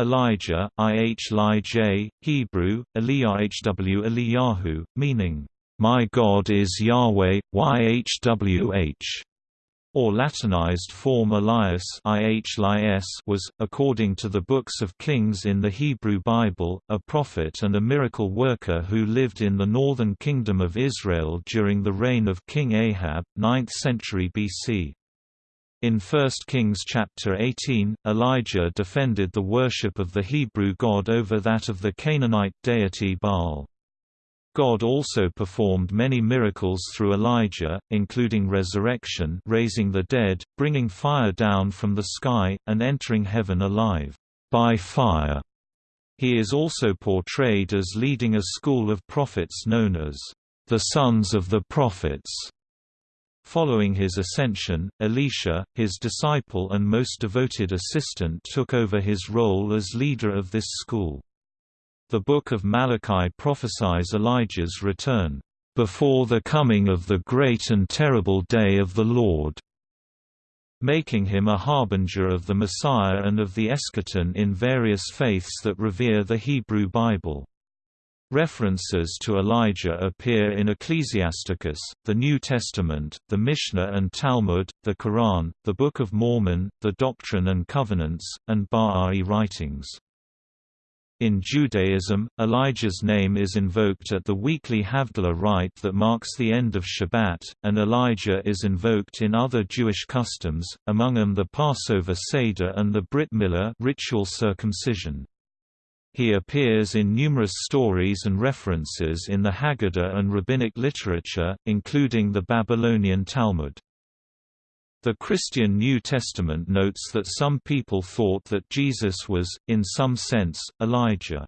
Elijah, Ihlij, Hebrew, Eliahw Eliyahu, meaning, "My God is Yahweh, Yhwh." or Latinized form Elias was, according to the books of Kings in the Hebrew Bible, a prophet and a miracle worker who lived in the northern kingdom of Israel during the reign of King Ahab, 9th century BC. In 1 Kings chapter 18, Elijah defended the worship of the Hebrew God over that of the Canaanite deity Baal. God also performed many miracles through Elijah, including resurrection raising the dead, bringing fire down from the sky, and entering heaven alive by fire. He is also portrayed as leading a school of prophets known as the sons of the prophets. Following his ascension, Elisha, his disciple and most devoted assistant took over his role as leader of this school. The Book of Malachi prophesies Elijah's return, "...before the coming of the great and terrible day of the Lord." making him a harbinger of the Messiah and of the eschaton in various faiths that revere the Hebrew Bible. References to Elijah appear in Ecclesiasticus, the New Testament, the Mishnah and Talmud, the Quran, the Book of Mormon, the Doctrine and Covenants, and Bahá'í writings. In Judaism, Elijah's name is invoked at the weekly Havdalah rite that marks the end of Shabbat, and Elijah is invoked in other Jewish customs, among them the Passover Seder and the Brit Milah ritual circumcision. He appears in numerous stories and references in the Haggadah and rabbinic literature, including the Babylonian Talmud. The Christian New Testament notes that some people thought that Jesus was, in some sense, Elijah.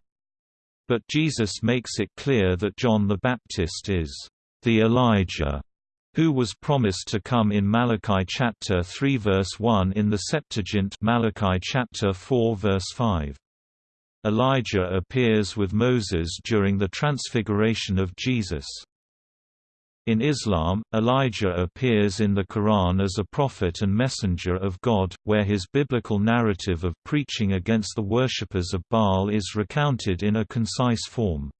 But Jesus makes it clear that John the Baptist is the Elijah who was promised to come in Malachi chapter 3 verse 1 in the Septuagint Malachi chapter 4 verse 5. Elijah appears with Moses during the transfiguration of Jesus. In Islam, Elijah appears in the Quran as a prophet and messenger of God, where his biblical narrative of preaching against the worshippers of Baal is recounted in a concise form.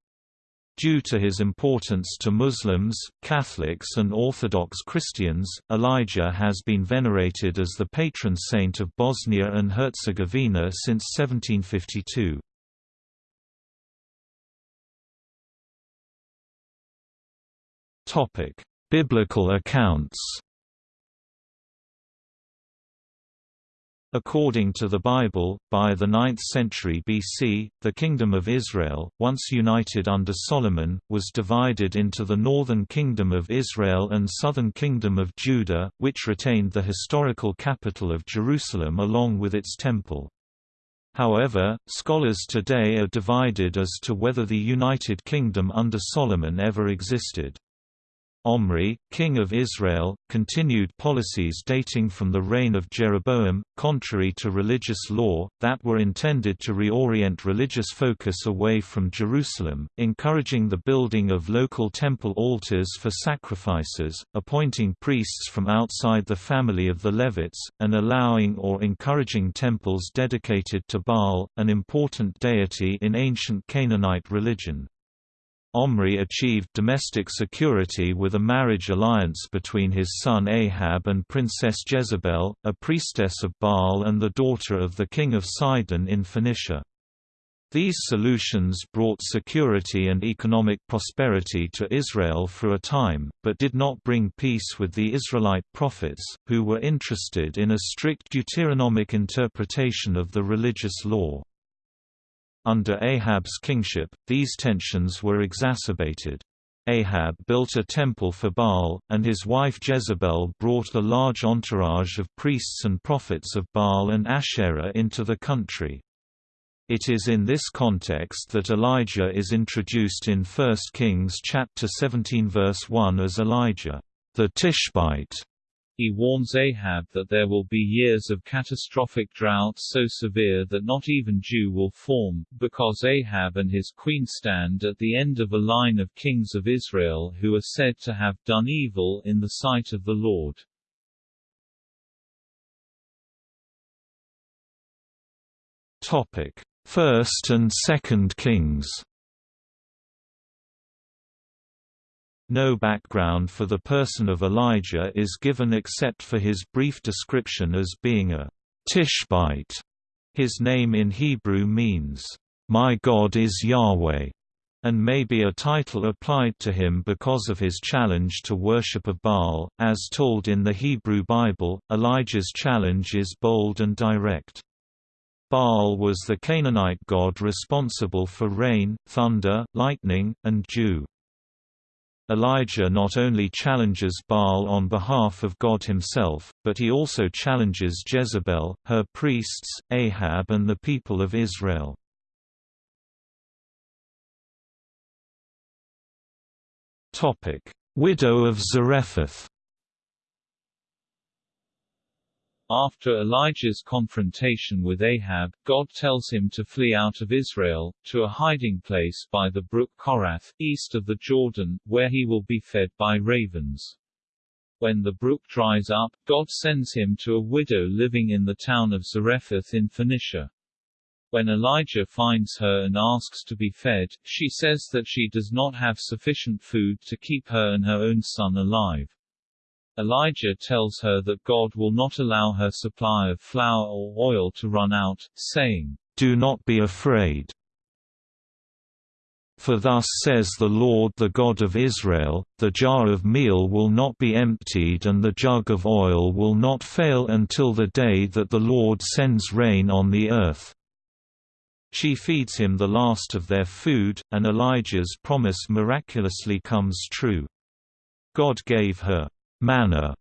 Due to his importance to Muslims, Catholics and Orthodox Christians, Elijah has been venerated as the patron saint of Bosnia and Herzegovina since 1752. Topic: Biblical accounts. According to the Bible, by the 9th century BC, the Kingdom of Israel, once united under Solomon, was divided into the northern Kingdom of Israel and southern Kingdom of Judah, which retained the historical capital of Jerusalem along with its temple. However, scholars today are divided as to whether the United Kingdom under Solomon ever existed. Omri, king of Israel, continued policies dating from the reign of Jeroboam, contrary to religious law, that were intended to reorient religious focus away from Jerusalem, encouraging the building of local temple altars for sacrifices, appointing priests from outside the family of the Levites, and allowing or encouraging temples dedicated to Baal, an important deity in ancient Canaanite religion. Omri achieved domestic security with a marriage alliance between his son Ahab and Princess Jezebel, a priestess of Baal and the daughter of the king of Sidon in Phoenicia. These solutions brought security and economic prosperity to Israel for a time, but did not bring peace with the Israelite prophets, who were interested in a strict Deuteronomic interpretation of the religious law. Under Ahab's kingship, these tensions were exacerbated. Ahab built a temple for Baal, and his wife Jezebel brought a large entourage of priests and prophets of Baal and Asherah into the country. It is in this context that Elijah is introduced in 1 Kings chapter 17 verse 1 as Elijah, the Tishbite, he warns Ahab that there will be years of catastrophic drought so severe that not even dew will form, because Ahab and his queen stand at the end of a line of kings of Israel who are said to have done evil in the sight of the Lord. Topic: First and Second Kings No background for the person of Elijah is given except for his brief description as being a Tishbite. His name in Hebrew means, "'My God is Yahweh' and may be a title applied to him because of his challenge to worship of Baal. As told in the Hebrew Bible, Elijah's challenge is bold and direct. Baal was the Canaanite god responsible for rain, thunder, lightning, and dew. Elijah not only challenges Baal on behalf of God himself, but he also challenges Jezebel, her priests, Ahab and the people of Israel. Widow of Zarephath After Elijah's confrontation with Ahab, God tells him to flee out of Israel, to a hiding place by the brook Korath, east of the Jordan, where he will be fed by ravens. When the brook dries up, God sends him to a widow living in the town of Zarephath in Phoenicia. When Elijah finds her and asks to be fed, she says that she does not have sufficient food to keep her and her own son alive. Elijah tells her that God will not allow her supply of flour or oil to run out, saying, Do not be afraid. For thus says the Lord the God of Israel, the jar of meal will not be emptied and the jug of oil will not fail until the day that the Lord sends rain on the earth. She feeds him the last of their food, and Elijah's promise miraculously comes true. God gave her manna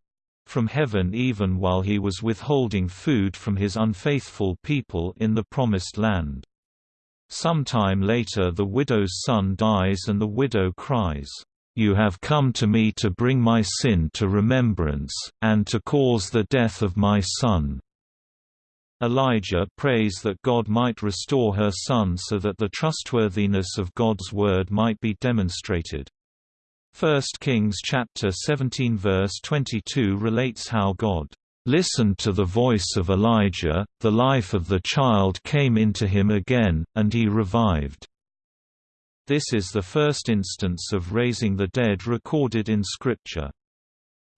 from heaven even while he was withholding food from his unfaithful people in the Promised Land. Sometime later the widow's son dies and the widow cries, "'You have come to me to bring my sin to remembrance, and to cause the death of my son.' Elijah prays that God might restore her son so that the trustworthiness of God's word might be demonstrated. 1 Kings chapter 17 verse 22 relates how God listened to the voice of Elijah, the life of the child came into him again, and he revived. This is the first instance of raising the dead recorded in Scripture.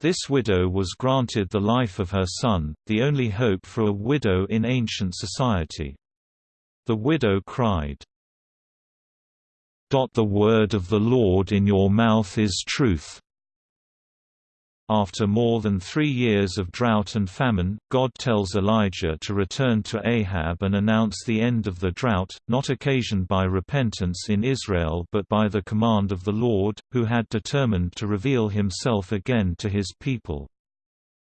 This widow was granted the life of her son, the only hope for a widow in ancient society. The widow cried, the word of the Lord in your mouth is truth. After more than three years of drought and famine, God tells Elijah to return to Ahab and announce the end of the drought, not occasioned by repentance in Israel but by the command of the Lord, who had determined to reveal himself again to his people.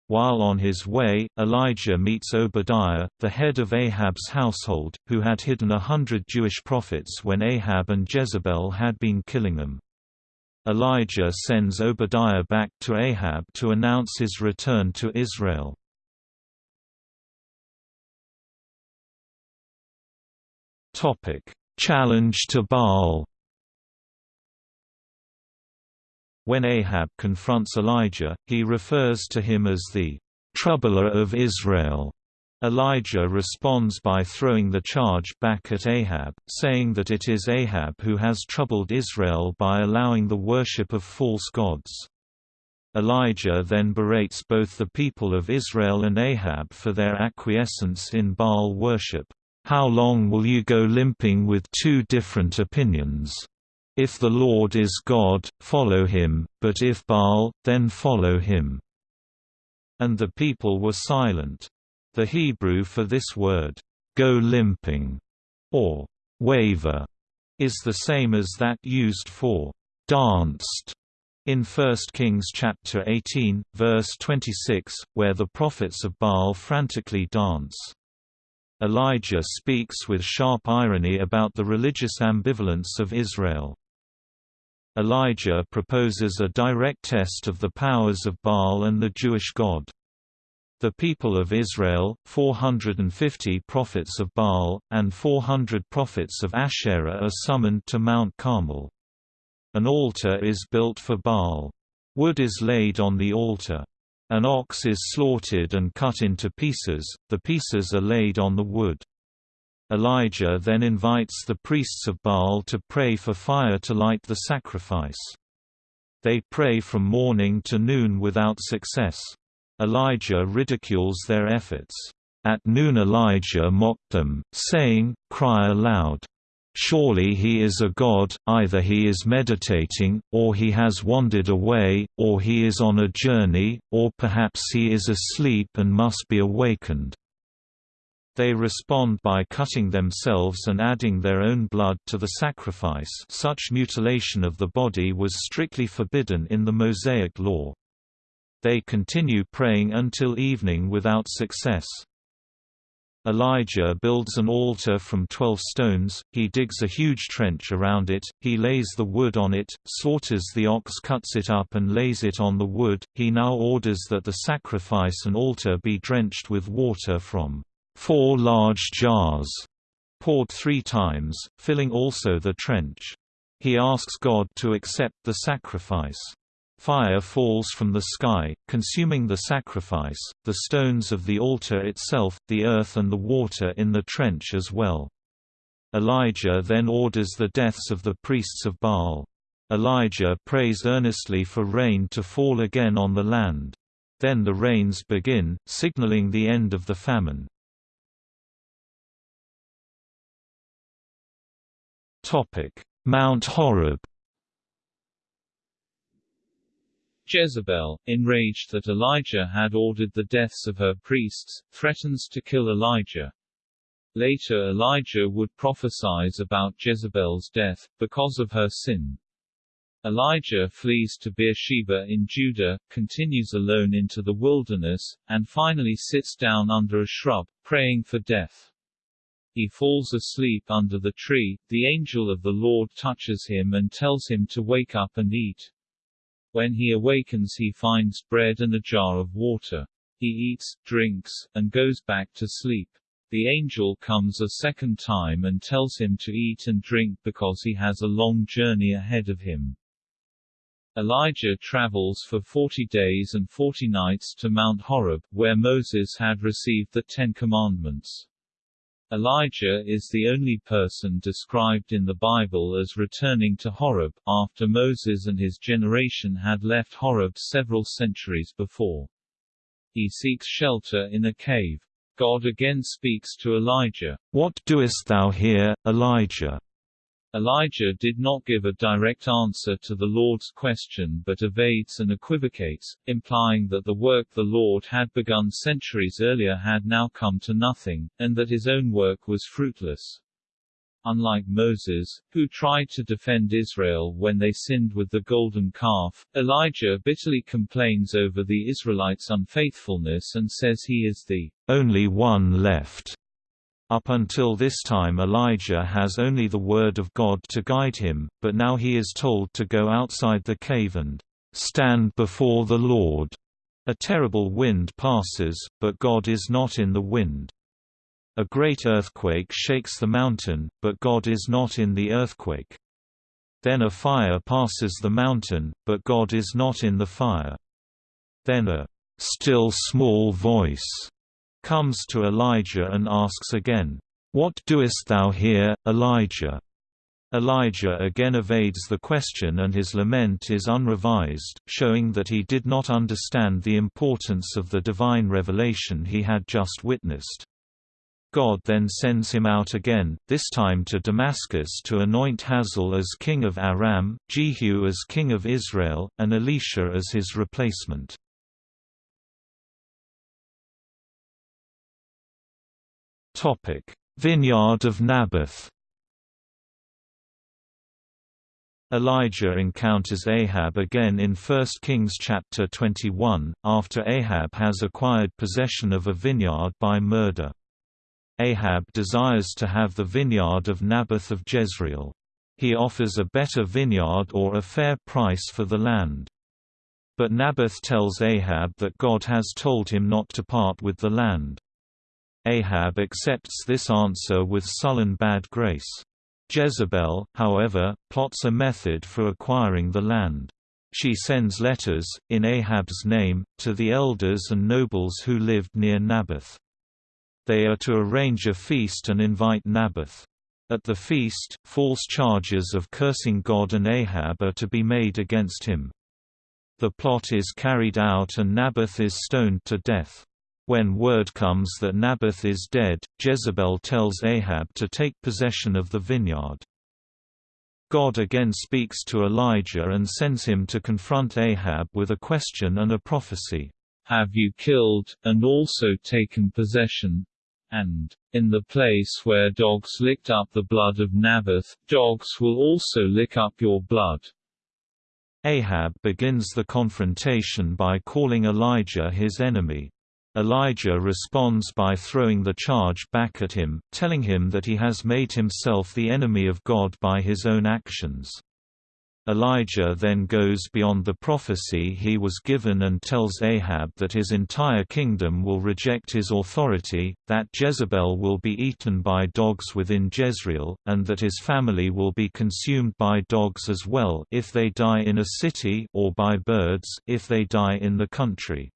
While on his way, Elijah meets Obadiah, the head of Ahab's household, who had hidden a hundred Jewish prophets when Ahab and Jezebel had been killing them. Elijah sends Obadiah back to Ahab to announce his return to Israel. Challenge to Baal When Ahab confronts Elijah, he refers to him as the troubler of Israel. Elijah responds by throwing the charge back at Ahab, saying that it is Ahab who has troubled Israel by allowing the worship of false gods. Elijah then berates both the people of Israel and Ahab for their acquiescence in Baal worship. How long will you go limping with two different opinions? If the Lord is God, follow him, but if Baal, then follow him." And the people were silent. The Hebrew for this word, go limping, or waver, is the same as that used for danced in 1 Kings chapter 18, verse 26, where the prophets of Baal frantically dance. Elijah speaks with sharp irony about the religious ambivalence of Israel. Elijah proposes a direct test of the powers of Baal and the Jewish God. The people of Israel, 450 prophets of Baal, and 400 prophets of Asherah are summoned to Mount Carmel. An altar is built for Baal. Wood is laid on the altar. An ox is slaughtered and cut into pieces, the pieces are laid on the wood. Elijah then invites the priests of Baal to pray for fire to light the sacrifice. They pray from morning to noon without success. Elijah ridicules their efforts. At noon Elijah mocked them, saying, Cry aloud. Surely he is a god, either he is meditating, or he has wandered away, or he is on a journey, or perhaps he is asleep and must be awakened. They respond by cutting themselves and adding their own blood to the sacrifice such mutilation of the body was strictly forbidden in the Mosaic law. They continue praying until evening without success. Elijah builds an altar from twelve stones, he digs a huge trench around it, he lays the wood on it, slaughters the ox cuts it up and lays it on the wood, he now orders that the sacrifice and altar be drenched with water from four large jars, poured three times, filling also the trench. He asks God to accept the sacrifice. Fire falls from the sky, consuming the sacrifice, the stones of the altar itself, the earth and the water in the trench as well. Elijah then orders the deaths of the priests of Baal. Elijah prays earnestly for rain to fall again on the land. Then the rains begin, signaling the end of the famine. Mount Horeb Jezebel, enraged that Elijah had ordered the deaths of her priests, threatens to kill Elijah. Later Elijah would prophesize about Jezebel's death, because of her sin. Elijah flees to Beersheba in Judah, continues alone into the wilderness, and finally sits down under a shrub, praying for death. He falls asleep under the tree, the angel of the Lord touches him and tells him to wake up and eat. When he awakens he finds bread and a jar of water. He eats, drinks, and goes back to sleep. The angel comes a second time and tells him to eat and drink because he has a long journey ahead of him. Elijah travels for forty days and forty nights to Mount Horeb, where Moses had received the Ten Commandments. Elijah is the only person described in the Bible as returning to Horeb, after Moses and his generation had left Horeb several centuries before. He seeks shelter in a cave. God again speaks to Elijah. What doest thou here, Elijah? Elijah did not give a direct answer to the Lord's question but evades and equivocates, implying that the work the Lord had begun centuries earlier had now come to nothing, and that his own work was fruitless. Unlike Moses, who tried to defend Israel when they sinned with the golden calf, Elijah bitterly complains over the Israelites' unfaithfulness and says he is the only one left up until this time Elijah has only the word of God to guide him, but now he is told to go outside the cave and stand before the Lord. A terrible wind passes, but God is not in the wind. A great earthquake shakes the mountain, but God is not in the earthquake. Then a fire passes the mountain, but God is not in the fire. Then a still small voice comes to Elijah and asks again, What doest thou here, Elijah? Elijah again evades the question and his lament is unrevised, showing that he did not understand the importance of the divine revelation he had just witnessed. God then sends him out again, this time to Damascus to anoint Hazael as king of Aram, Jehu as king of Israel, and Elisha as his replacement. Vineyard of Naboth. Elijah encounters Ahab again in 1 Kings chapter 21, after Ahab has acquired possession of a vineyard by murder. Ahab desires to have the vineyard of Naboth of Jezreel. He offers a better vineyard or a fair price for the land. But Naboth tells Ahab that God has told him not to part with the land. Ahab accepts this answer with sullen bad grace. Jezebel, however, plots a method for acquiring the land. She sends letters, in Ahab's name, to the elders and nobles who lived near Naboth. They are to arrange a feast and invite Naboth. At the feast, false charges of cursing God and Ahab are to be made against him. The plot is carried out and Naboth is stoned to death. When word comes that Naboth is dead, Jezebel tells Ahab to take possession of the vineyard. God again speaks to Elijah and sends him to confront Ahab with a question and a prophecy. Have you killed, and also taken possession? And, in the place where dogs licked up the blood of Naboth, dogs will also lick up your blood. Ahab begins the confrontation by calling Elijah his enemy. Elijah responds by throwing the charge back at him, telling him that he has made himself the enemy of God by his own actions. Elijah then goes beyond the prophecy he was given and tells Ahab that his entire kingdom will reject his authority, that Jezebel will be eaten by dogs within Jezreel, and that his family will be consumed by dogs as well if they die in a city or by birds if they die in the country.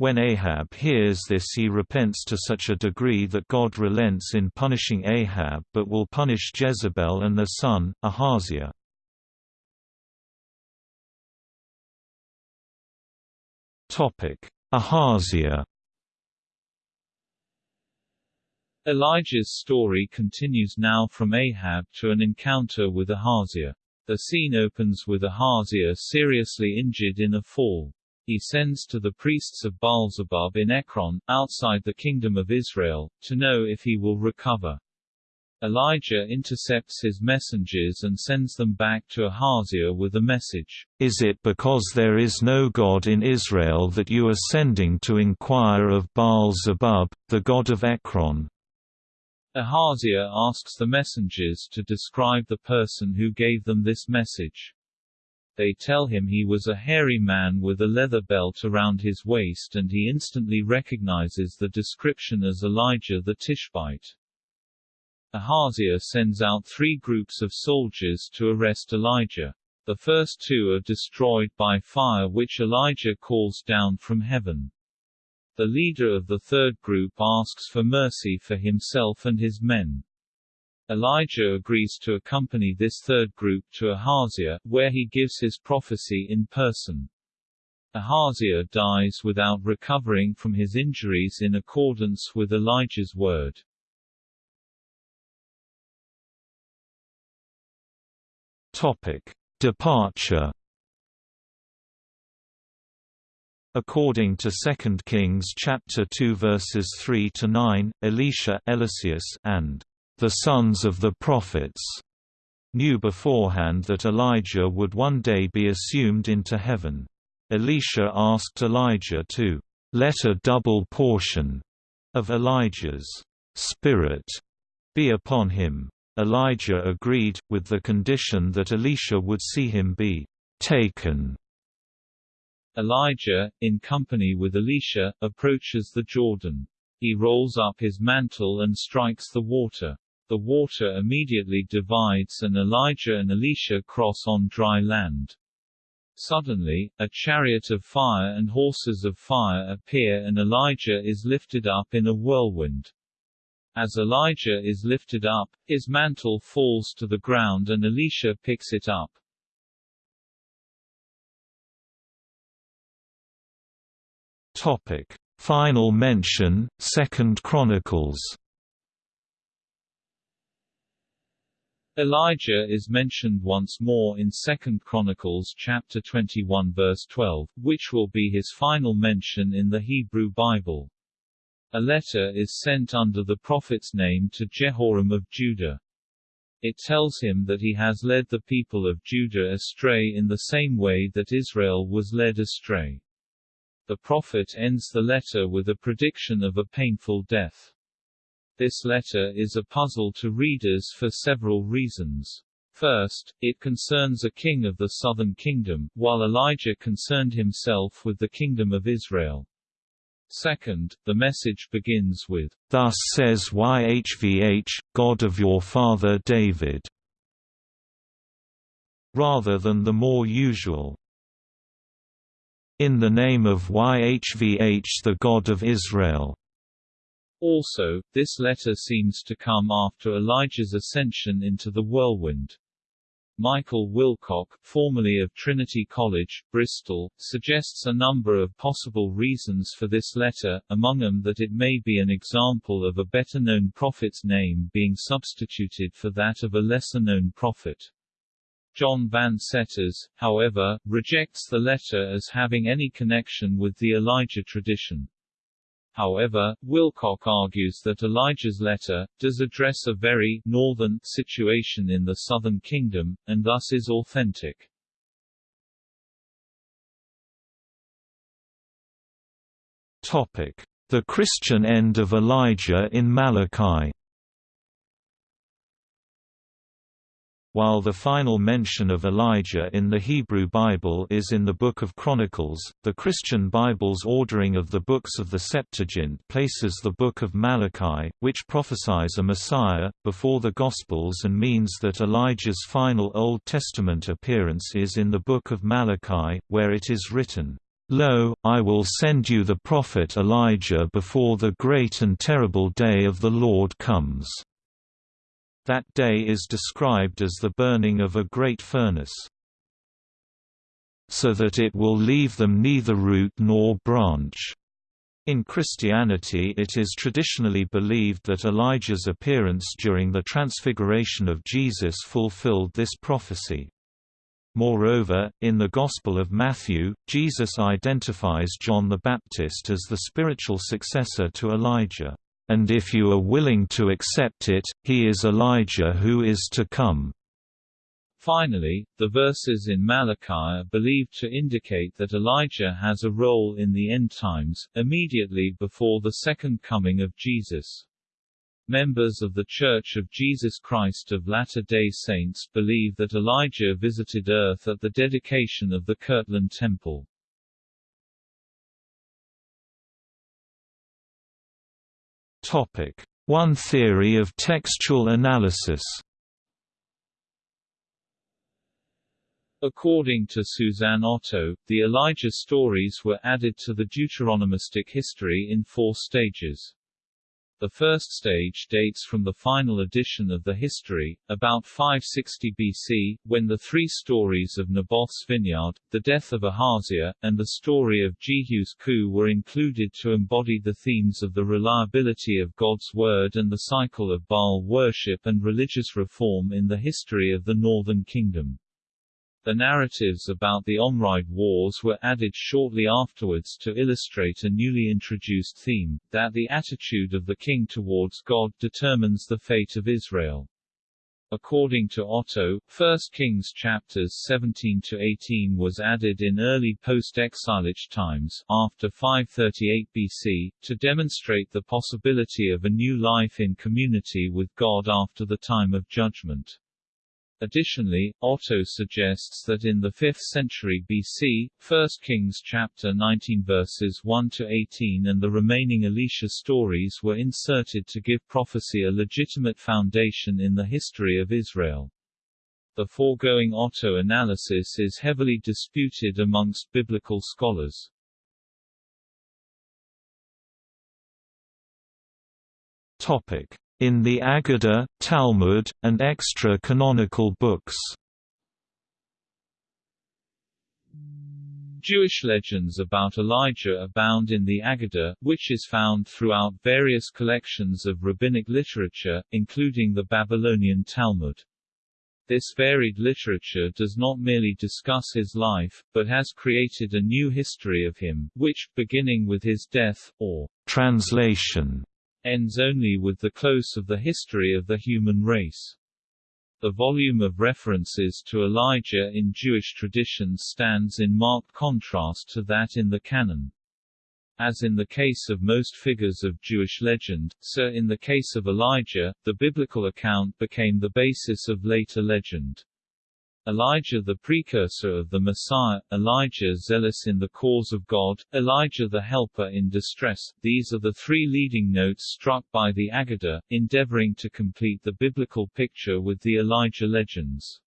When Ahab hears this he repents to such a degree that God relents in punishing Ahab but will punish Jezebel and their son, Ahaziah. Ahaziah Elijah's story continues now from Ahab to an encounter with Ahaziah. The scene opens with Ahaziah seriously injured in a fall he sends to the priests of Baalzebub in Ekron, outside the kingdom of Israel, to know if he will recover. Elijah intercepts his messengers and sends them back to Ahaziah with a message. Is it because there is no God in Israel that you are sending to inquire of Baal-zebub, the god of Ekron? Ahaziah asks the messengers to describe the person who gave them this message. They tell him he was a hairy man with a leather belt around his waist and he instantly recognizes the description as Elijah the Tishbite. Ahaziah sends out three groups of soldiers to arrest Elijah. The first two are destroyed by fire which Elijah calls down from heaven. The leader of the third group asks for mercy for himself and his men. Elijah agrees to accompany this third group to Ahaziah, where he gives his prophecy in person. Ahaziah dies without recovering from his injuries in accordance with Elijah's word. Topic: Departure. According to 2 Kings chapter 2 verses 3 to 9, Elisha Eliseus and the sons of the prophets knew beforehand that Elijah would one day be assumed into heaven. Elisha asked Elijah to let a double portion of Elijah's spirit be upon him. Elijah agreed, with the condition that Elisha would see him be taken. Elijah, in company with Elisha, approaches the Jordan. He rolls up his mantle and strikes the water. The water immediately divides and Elijah and Elisha cross on dry land. Suddenly, a chariot of fire and horses of fire appear and Elijah is lifted up in a whirlwind. As Elijah is lifted up, his mantle falls to the ground and Elisha picks it up. Topic: Final mention, Second Chronicles. Elijah is mentioned once more in 2 Chronicles chapter 21 verse 12, which will be his final mention in the Hebrew Bible. A letter is sent under the prophet's name to Jehoram of Judah. It tells him that he has led the people of Judah astray in the same way that Israel was led astray. The prophet ends the letter with a prediction of a painful death. This letter is a puzzle to readers for several reasons. First, it concerns a king of the southern kingdom, while Elijah concerned himself with the kingdom of Israel. Second, the message begins with, Thus says YHVH, God of your father David, rather than the more usual, In the name of YHVH the God of Israel. Also, this letter seems to come after Elijah's ascension into the whirlwind. Michael Wilcock, formerly of Trinity College, Bristol, suggests a number of possible reasons for this letter, among them that it may be an example of a better-known prophet's name being substituted for that of a lesser-known prophet. John Van Seters, however, rejects the letter as having any connection with the Elijah tradition. However, Wilcock argues that Elijah's letter, does address a very northern situation in the southern kingdom, and thus is authentic. Topic. The Christian end of Elijah in Malachi While the final mention of Elijah in the Hebrew Bible is in the Book of Chronicles, the Christian Bible's ordering of the books of the Septuagint places the Book of Malachi, which prophesies a Messiah, before the Gospels and means that Elijah's final Old Testament appearance is in the Book of Malachi, where it is written, Lo, I will send you the prophet Elijah before the great and terrible day of the Lord comes. That day is described as the burning of a great furnace. So that it will leave them neither root nor branch. In Christianity it is traditionally believed that Elijah's appearance during the Transfiguration of Jesus fulfilled this prophecy. Moreover, in the Gospel of Matthew, Jesus identifies John the Baptist as the spiritual successor to Elijah and if you are willing to accept it, he is Elijah who is to come. Finally, the verses in Malachi are believed to indicate that Elijah has a role in the end times, immediately before the second coming of Jesus. Members of The Church of Jesus Christ of Latter-day Saints believe that Elijah visited Earth at the dedication of the Kirtland Temple. Topic: One theory of textual analysis. According to Susanne Otto, the Elijah stories were added to the Deuteronomistic history in four stages. The first stage dates from the final edition of the history, about 560 BC, when the three stories of Naboth's vineyard, the death of Ahaziah, and the story of Jehu's coup were included to embody the themes of the reliability of God's word and the cycle of Baal worship and religious reform in the history of the northern kingdom. The narratives about the Omride Wars were added shortly afterwards to illustrate a newly introduced theme, that the attitude of the king towards God determines the fate of Israel. According to Otto, 1 Kings chapters 17 to 18 was added in early post-exilic times after 538 BC to demonstrate the possibility of a new life in community with God after the time of judgment. Additionally, Otto suggests that in the 5th century BC, 1 Kings chapter 19 verses 1 to 18 and the remaining Elisha stories were inserted to give prophecy a legitimate foundation in the history of Israel. The foregoing Otto analysis is heavily disputed amongst biblical scholars. Topic: in the Aggadah, Talmud, and extra-canonical books. Jewish legends about Elijah abound in the Aggadah, which is found throughout various collections of rabbinic literature, including the Babylonian Talmud. This varied literature does not merely discuss his life, but has created a new history of him, which, beginning with his death, or translation, ends only with the close of the history of the human race. The volume of references to Elijah in Jewish traditions stands in marked contrast to that in the canon. As in the case of most figures of Jewish legend, so in the case of Elijah, the biblical account became the basis of later legend. Elijah the precursor of the Messiah, Elijah zealous in the cause of God, Elijah the helper in distress, these are the three leading notes struck by the Aggadah, endeavoring to complete the biblical picture with the Elijah legends.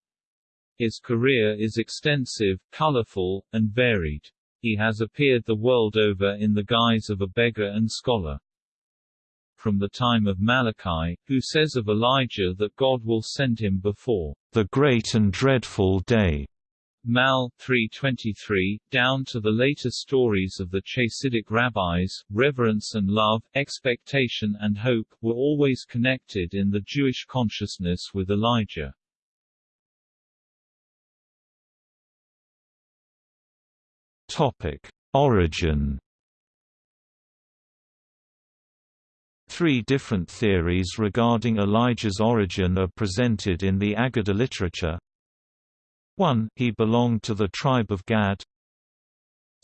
His career is extensive, colorful, and varied. He has appeared the world over in the guise of a beggar and scholar. from the time of Malachi, who says of Elijah that God will send him before the great and dreadful day. Mal. 3.23, down to the later stories of the Chassidic rabbis, reverence and love, expectation and hope, were always connected in the Jewish consciousness with Elijah. Topic. Origin Three different theories regarding Elijah's origin are presented in the Agada literature. 1. He belonged to the tribe of Gad.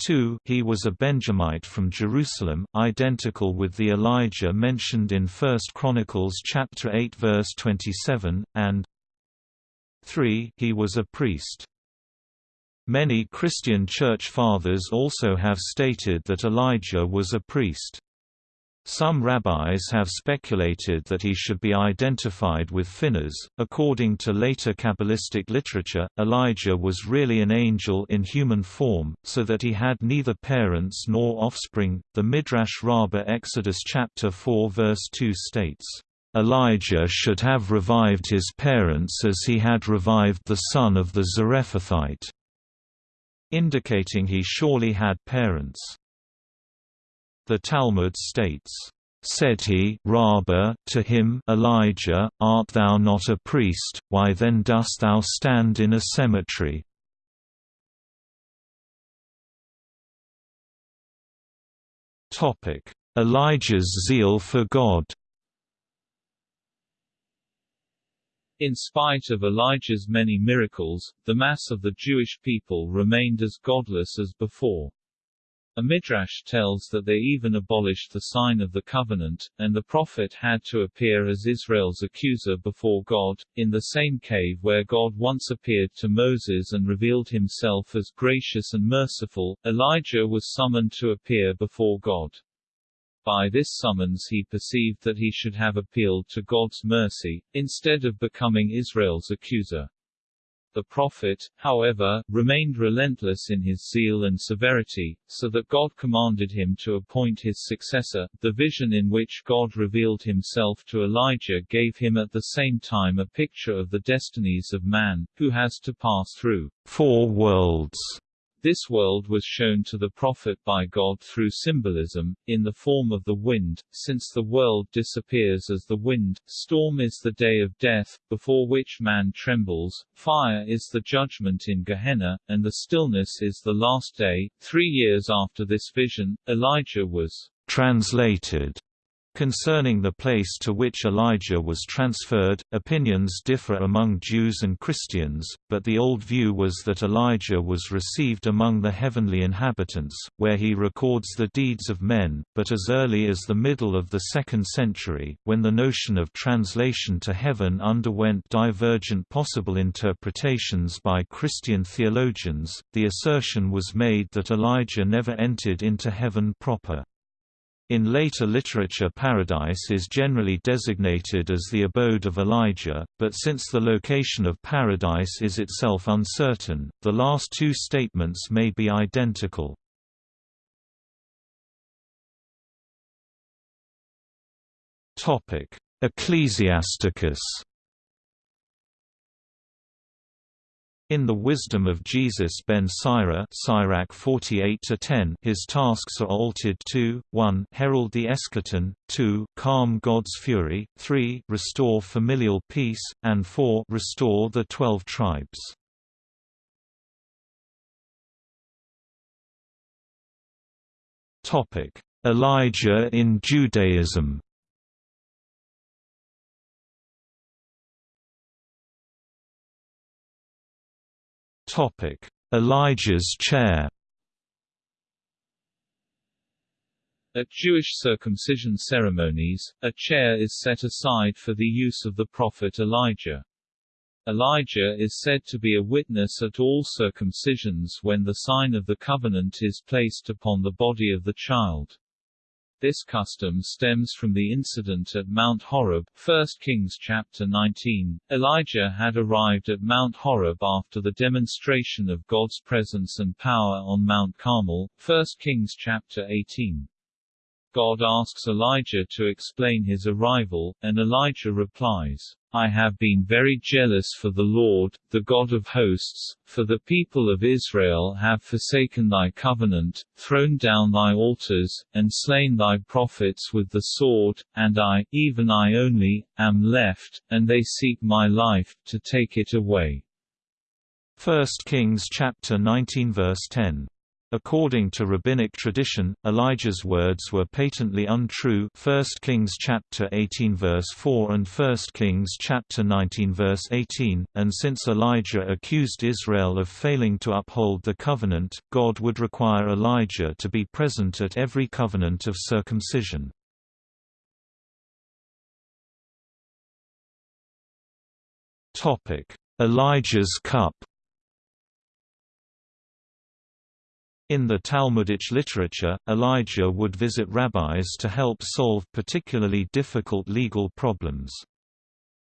2. He was a Benjamite from Jerusalem, identical with the Elijah mentioned in 1 Chronicles chapter 8 verse 27, and 3. He was a priest. Many Christian church fathers also have stated that Elijah was a priest. Some rabbis have speculated that he should be identified with Phinehas. According to later Kabbalistic literature, Elijah was really an angel in human form, so that he had neither parents nor offspring. The Midrash Rabbah Exodus chapter 4 verse 2 states, Elijah should have revived his parents as he had revived the son of the Zarephathite, indicating he surely had parents. The Talmud states, Said he Rabbah, to him Elijah, Art thou not a priest, why then dost thou stand in a cemetery? Elijah's zeal for God In spite of Elijah's many miracles, the mass of the Jewish people remained as godless as before. A midrash tells that they even abolished the sign of the covenant, and the prophet had to appear as Israel's accuser before God, in the same cave where God once appeared to Moses and revealed himself as gracious and merciful. Elijah was summoned to appear before God. By this summons he perceived that he should have appealed to God's mercy, instead of becoming Israel's accuser. The prophet, however, remained relentless in his zeal and severity, so that God commanded him to appoint his successor. The vision in which God revealed himself to Elijah gave him at the same time a picture of the destinies of man, who has to pass through four worlds this world was shown to the prophet by God through symbolism, in the form of the wind, since the world disappears as the wind, storm is the day of death, before which man trembles, fire is the judgment in Gehenna, and the stillness is the last day. Three years after this vision, Elijah was translated Concerning the place to which Elijah was transferred, opinions differ among Jews and Christians, but the old view was that Elijah was received among the heavenly inhabitants, where he records the deeds of men, but as early as the middle of the 2nd century, when the notion of translation to heaven underwent divergent possible interpretations by Christian theologians, the assertion was made that Elijah never entered into heaven proper. In later literature Paradise is generally designated as the abode of Elijah, but since the location of Paradise is itself uncertain, the last two statements may be identical. Ecclesiasticus In the wisdom of Jesus ben Sira Sirach 48-10 his tasks are altered to, 1 herald the eschaton, 2 calm God's fury, 3 restore familial peace, and 4 restore the twelve tribes. Elijah in Judaism Elijah's chair. At Jewish circumcision ceremonies, a chair is set aside for the use of the prophet Elijah. Elijah is said to be a witness at all circumcisions when the sign of the covenant is placed upon the body of the child. This custom stems from the incident at Mount Horeb 1 Kings chapter 19. Elijah had arrived at Mount Horeb after the demonstration of God's presence and power on Mount Carmel 1 Kings chapter 18. God asks Elijah to explain his arrival, and Elijah replies, I have been very jealous for the Lord, the God of hosts, for the people of Israel have forsaken thy covenant, thrown down thy altars, and slain thy prophets with the sword, and I, even I only, am left, and they seek my life, to take it away. 1 Kings chapter 19 verse 10 According to rabbinic tradition, Elijah's words were patently untrue 1 Kings chapter 18 verse 4 and 1 Kings chapter 19 verse 18, and since Elijah accused Israel of failing to uphold the covenant, God would require Elijah to be present at every covenant of circumcision. Elijah's cup In the Talmudic literature, Elijah would visit rabbis to help solve particularly difficult legal problems.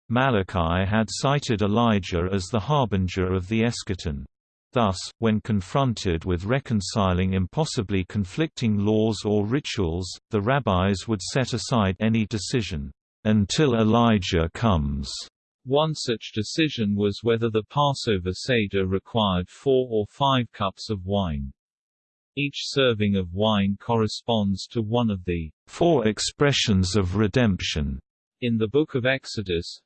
Malachi had cited Elijah as the harbinger of the eschaton. Thus, when confronted with reconciling impossibly conflicting laws or rituals, the rabbis would set aside any decision, "...until Elijah comes." One such decision was whether the Passover Seder required four or five cups of wine. Each serving of wine corresponds to one of the four expressions of redemption in the Book of Exodus.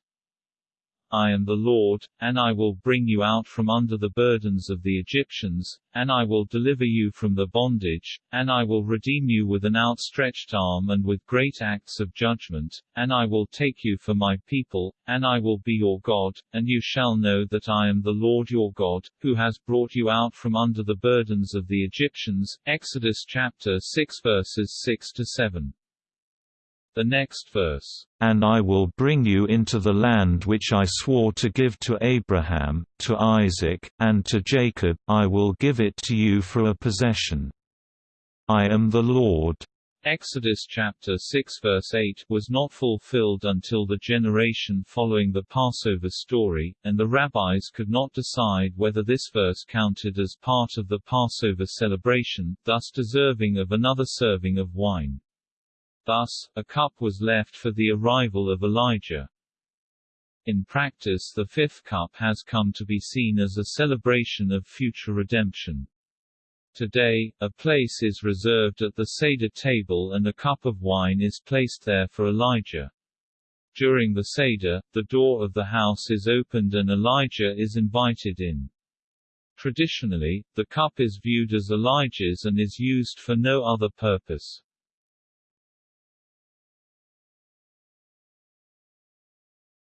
I am the Lord, and I will bring you out from under the burdens of the Egyptians, and I will deliver you from the bondage, and I will redeem you with an outstretched arm and with great acts of judgment, and I will take you for my people, and I will be your God, and you shall know that I am the Lord your God, who has brought you out from under the burdens of the Egyptians. Exodus chapter 6 verses 6 to 7. The next verse, "...and I will bring you into the land which I swore to give to Abraham, to Isaac, and to Jacob, I will give it to you for a possession. I am the Lord." Exodus chapter 6 verse 8 was not fulfilled until the generation following the Passover story, and the rabbis could not decide whether this verse counted as part of the Passover celebration, thus deserving of another serving of wine. Thus, a cup was left for the arrival of Elijah. In practice the fifth cup has come to be seen as a celebration of future redemption. Today, a place is reserved at the Seder table and a cup of wine is placed there for Elijah. During the Seder, the door of the house is opened and Elijah is invited in. Traditionally, the cup is viewed as Elijah's and is used for no other purpose.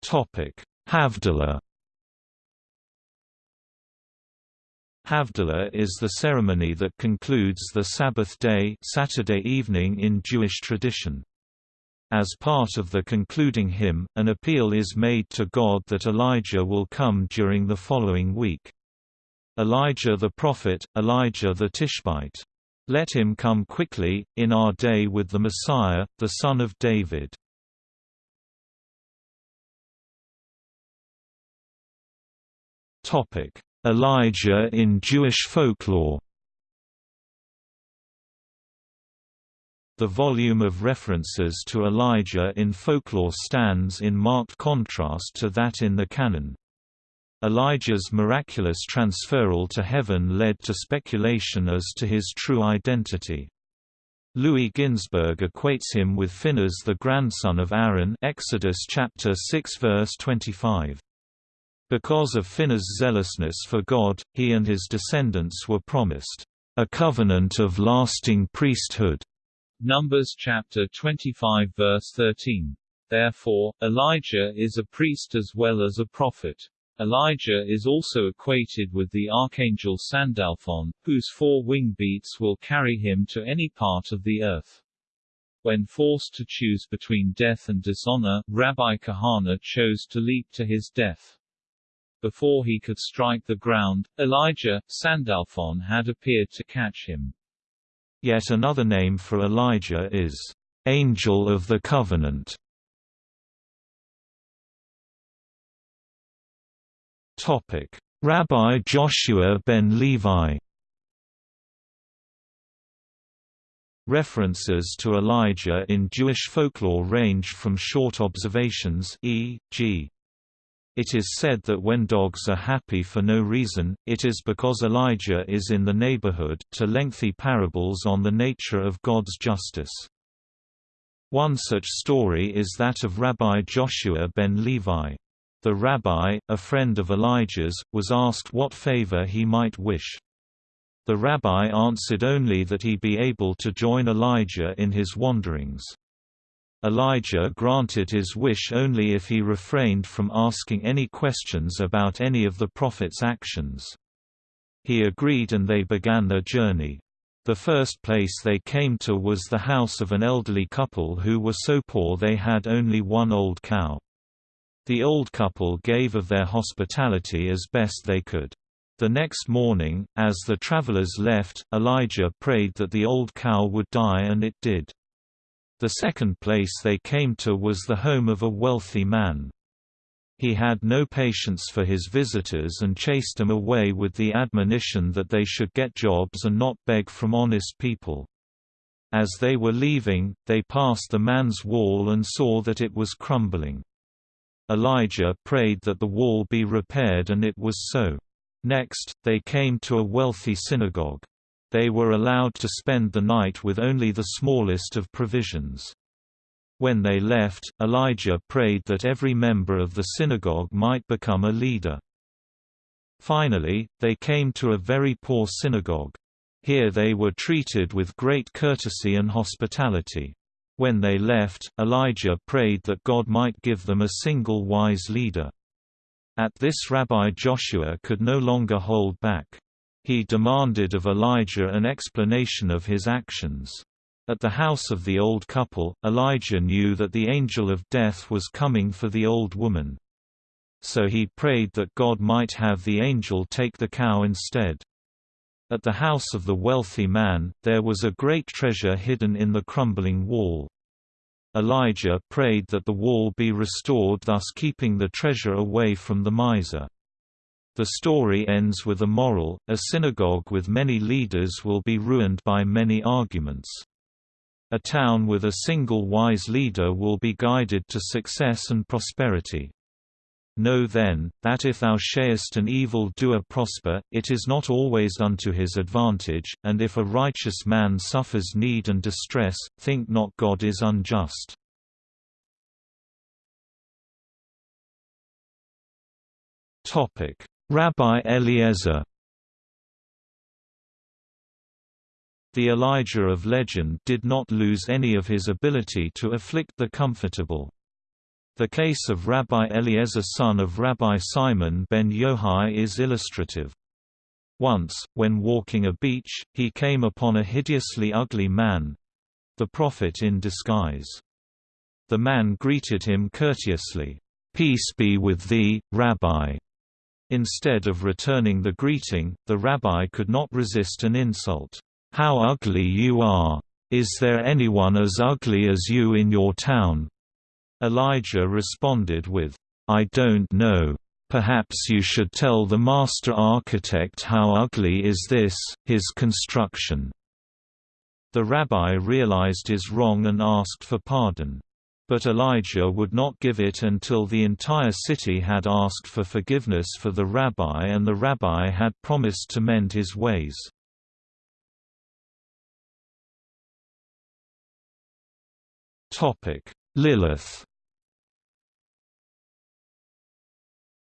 Havdalah Havdalah is the ceremony that concludes the Sabbath day Saturday evening in Jewish tradition. As part of the concluding hymn, an appeal is made to God that Elijah will come during the following week. Elijah the prophet, Elijah the Tishbite. Let him come quickly, in our day with the Messiah, the son of David. Topic: Elijah in Jewish folklore. The volume of references to Elijah in folklore stands in marked contrast to that in the canon. Elijah's miraculous transferal to heaven led to speculation as to his true identity. Louis Ginzberg equates him with Phinehas the grandson of Aaron Exodus chapter 6 verse 25. Because of Phinehas' zealousness for God, he and his descendants were promised a covenant of lasting priesthood. Numbers chapter 25 verse 13. Therefore, Elijah is a priest as well as a prophet. Elijah is also equated with the archangel Sandalphon, whose four wing beats will carry him to any part of the earth. When forced to choose between death and dishonor, Rabbi Kahana chose to leap to his death. Before he could strike the ground, Elijah, Sandalphon had appeared to catch him. Yet another name for Elijah is, "...angel of the covenant". Rabbi Joshua ben Levi References to Elijah in Jewish folklore range from short observations e.g. It is said that when dogs are happy for no reason, it is because Elijah is in the neighborhood, to lengthy parables on the nature of God's justice. One such story is that of Rabbi Joshua ben Levi. The rabbi, a friend of Elijah's, was asked what favor he might wish. The rabbi answered only that he be able to join Elijah in his wanderings. Elijah granted his wish only if he refrained from asking any questions about any of the prophet's actions. He agreed and they began their journey. The first place they came to was the house of an elderly couple who were so poor they had only one old cow. The old couple gave of their hospitality as best they could. The next morning, as the travelers left, Elijah prayed that the old cow would die and it did. The second place they came to was the home of a wealthy man. He had no patience for his visitors and chased them away with the admonition that they should get jobs and not beg from honest people. As they were leaving, they passed the man's wall and saw that it was crumbling. Elijah prayed that the wall be repaired and it was so. Next, they came to a wealthy synagogue they were allowed to spend the night with only the smallest of provisions. When they left, Elijah prayed that every member of the synagogue might become a leader. Finally, they came to a very poor synagogue. Here they were treated with great courtesy and hospitality. When they left, Elijah prayed that God might give them a single wise leader. At this Rabbi Joshua could no longer hold back. He demanded of Elijah an explanation of his actions. At the house of the old couple, Elijah knew that the angel of death was coming for the old woman. So he prayed that God might have the angel take the cow instead. At the house of the wealthy man, there was a great treasure hidden in the crumbling wall. Elijah prayed that the wall be restored thus keeping the treasure away from the miser. The story ends with a moral, a synagogue with many leaders will be ruined by many arguments. A town with a single wise leader will be guided to success and prosperity. Know then, that if thou shayest an evil doer prosper, it is not always unto his advantage, and if a righteous man suffers need and distress, think not God is unjust. Topic Rabbi Eliezer The Elijah of legend did not lose any of his ability to afflict the comfortable. The case of Rabbi Eliezer son of Rabbi Simon ben Yohai is illustrative. Once, when walking a beach, he came upon a hideously ugly man—the prophet in disguise. The man greeted him courteously, "'Peace be with thee, Rabbi' Instead of returning the greeting, the rabbi could not resist an insult. "'How ugly you are! Is there anyone as ugly as you in your town?' Elijah responded with, "'I don't know. Perhaps you should tell the master architect how ugly is this, his construction.' The rabbi realized his wrong and asked for pardon. But Elijah would not give it until the entire city had asked for forgiveness for the rabbi and the rabbi had promised to mend his ways. Lilith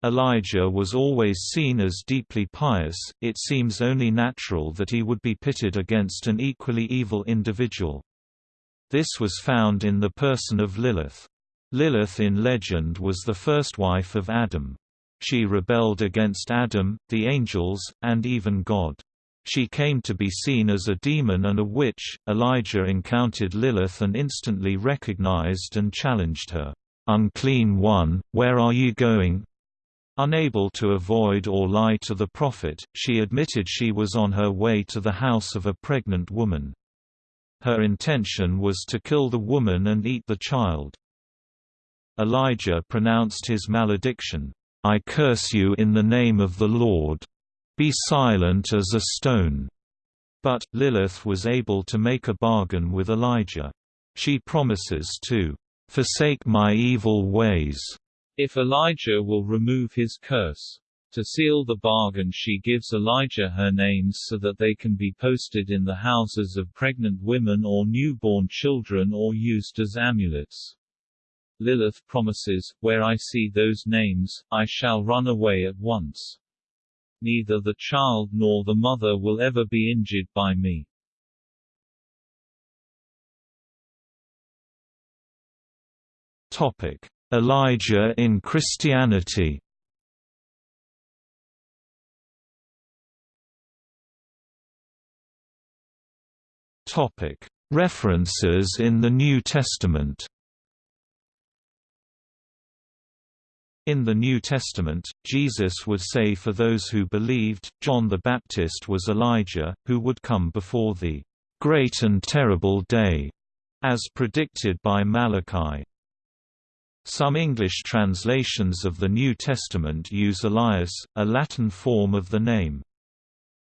Elijah was always seen as deeply pious, it seems only natural that he would be pitted against an equally evil individual. This was found in the person of Lilith. Lilith in legend was the first wife of Adam. She rebelled against Adam, the angels, and even God. She came to be seen as a demon and a witch. Elijah encountered Lilith and instantly recognized and challenged her. Unclean one, where are you going? Unable to avoid or lie to the prophet, she admitted she was on her way to the house of a pregnant woman. Her intention was to kill the woman and eat the child. Elijah pronounced his malediction, I curse you in the name of the Lord. Be silent as a stone. But, Lilith was able to make a bargain with Elijah. She promises to forsake my evil ways if Elijah will remove his curse. To seal the bargain she gives Elijah her names so that they can be posted in the houses of pregnant women or newborn children or used as amulets. Lilith promises, Where I see those names, I shall run away at once. Neither the child nor the mother will ever be injured by me. Topic: Elijah in Christianity. References in the New Testament. In the New Testament, Jesus would say for those who believed, John the Baptist was Elijah, who would come before the great and terrible day, as predicted by Malachi. Some English translations of the New Testament use Elias, a Latin form of the name.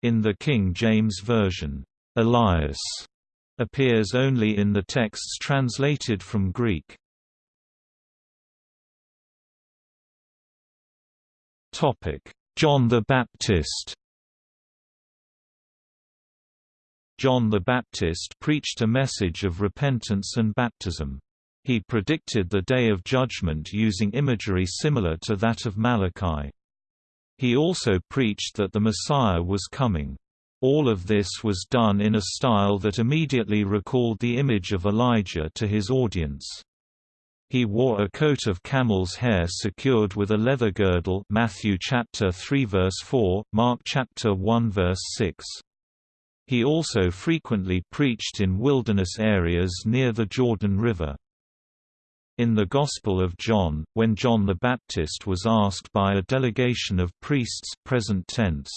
In the King James Version, Elias appears only in the texts translated from Greek. John the Baptist John the Baptist preached a message of repentance and baptism. He predicted the Day of Judgment using imagery similar to that of Malachi. He also preached that the Messiah was coming. All of this was done in a style that immediately recalled the image of Elijah to his audience. He wore a coat of camel's hair secured with a leather girdle Matthew chapter 3 verse 4, Mark chapter 1 verse 6. He also frequently preached in wilderness areas near the Jordan River. In the Gospel of John, when John the Baptist was asked by a delegation of priests present tense,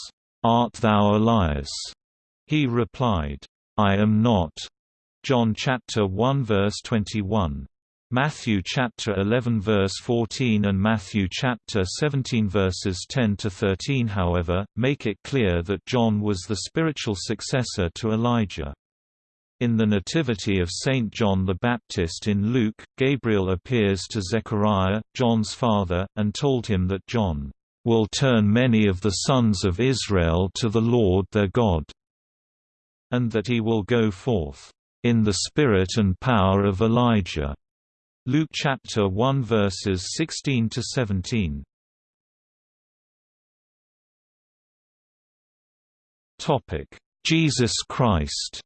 Art thou Elias? He replied, I am not. John chapter 1 verse 21. Matthew chapter 11 verse 14 and Matthew chapter 17 verses 10 to 13 however make it clear that John was the spiritual successor to Elijah. In the Nativity of Saint John the Baptist in Luke, Gabriel appears to Zechariah, John's father, and told him that John will turn many of the sons of Israel to the Lord their God, and that he will go forth in the spirit and power of Elijah. Luke chapter 1 verses 16 to 17. Topic: Jesus Christ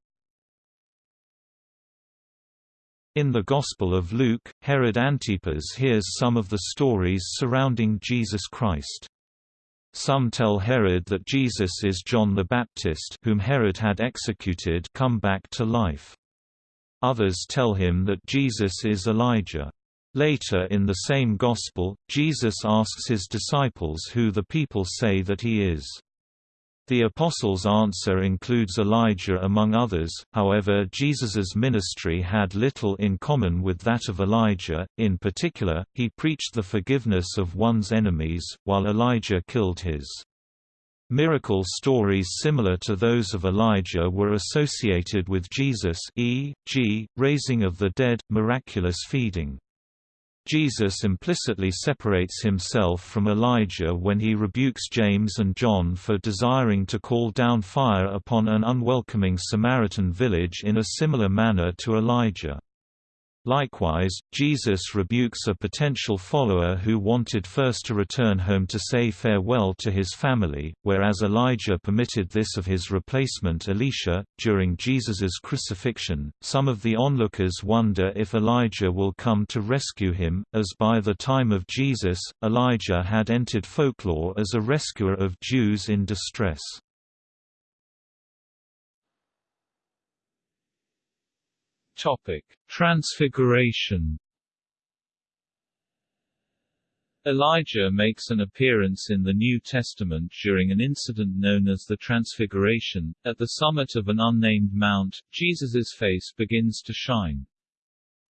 In the Gospel of Luke, Herod Antipas hears some of the stories surrounding Jesus Christ. Some tell Herod that Jesus is John the Baptist whom Herod had executed come back to life. Others tell him that Jesus is Elijah. Later in the same Gospel, Jesus asks his disciples who the people say that he is. The Apostles' answer includes Elijah among others, however Jesus's ministry had little in common with that of Elijah, in particular, he preached the forgiveness of one's enemies, while Elijah killed his. Miracle stories similar to those of Elijah were associated with Jesus e.g., raising of the dead, miraculous feeding. Jesus implicitly separates himself from Elijah when he rebukes James and John for desiring to call down fire upon an unwelcoming Samaritan village in a similar manner to Elijah. Likewise, Jesus rebukes a potential follower who wanted first to return home to say farewell to his family, whereas Elijah permitted this of his replacement Elisha. During Jesus's crucifixion, some of the onlookers wonder if Elijah will come to rescue him, as by the time of Jesus, Elijah had entered folklore as a rescuer of Jews in distress. Topic: Transfiguration. Elijah makes an appearance in the New Testament during an incident known as the Transfiguration. At the summit of an unnamed mount, Jesus's face begins to shine.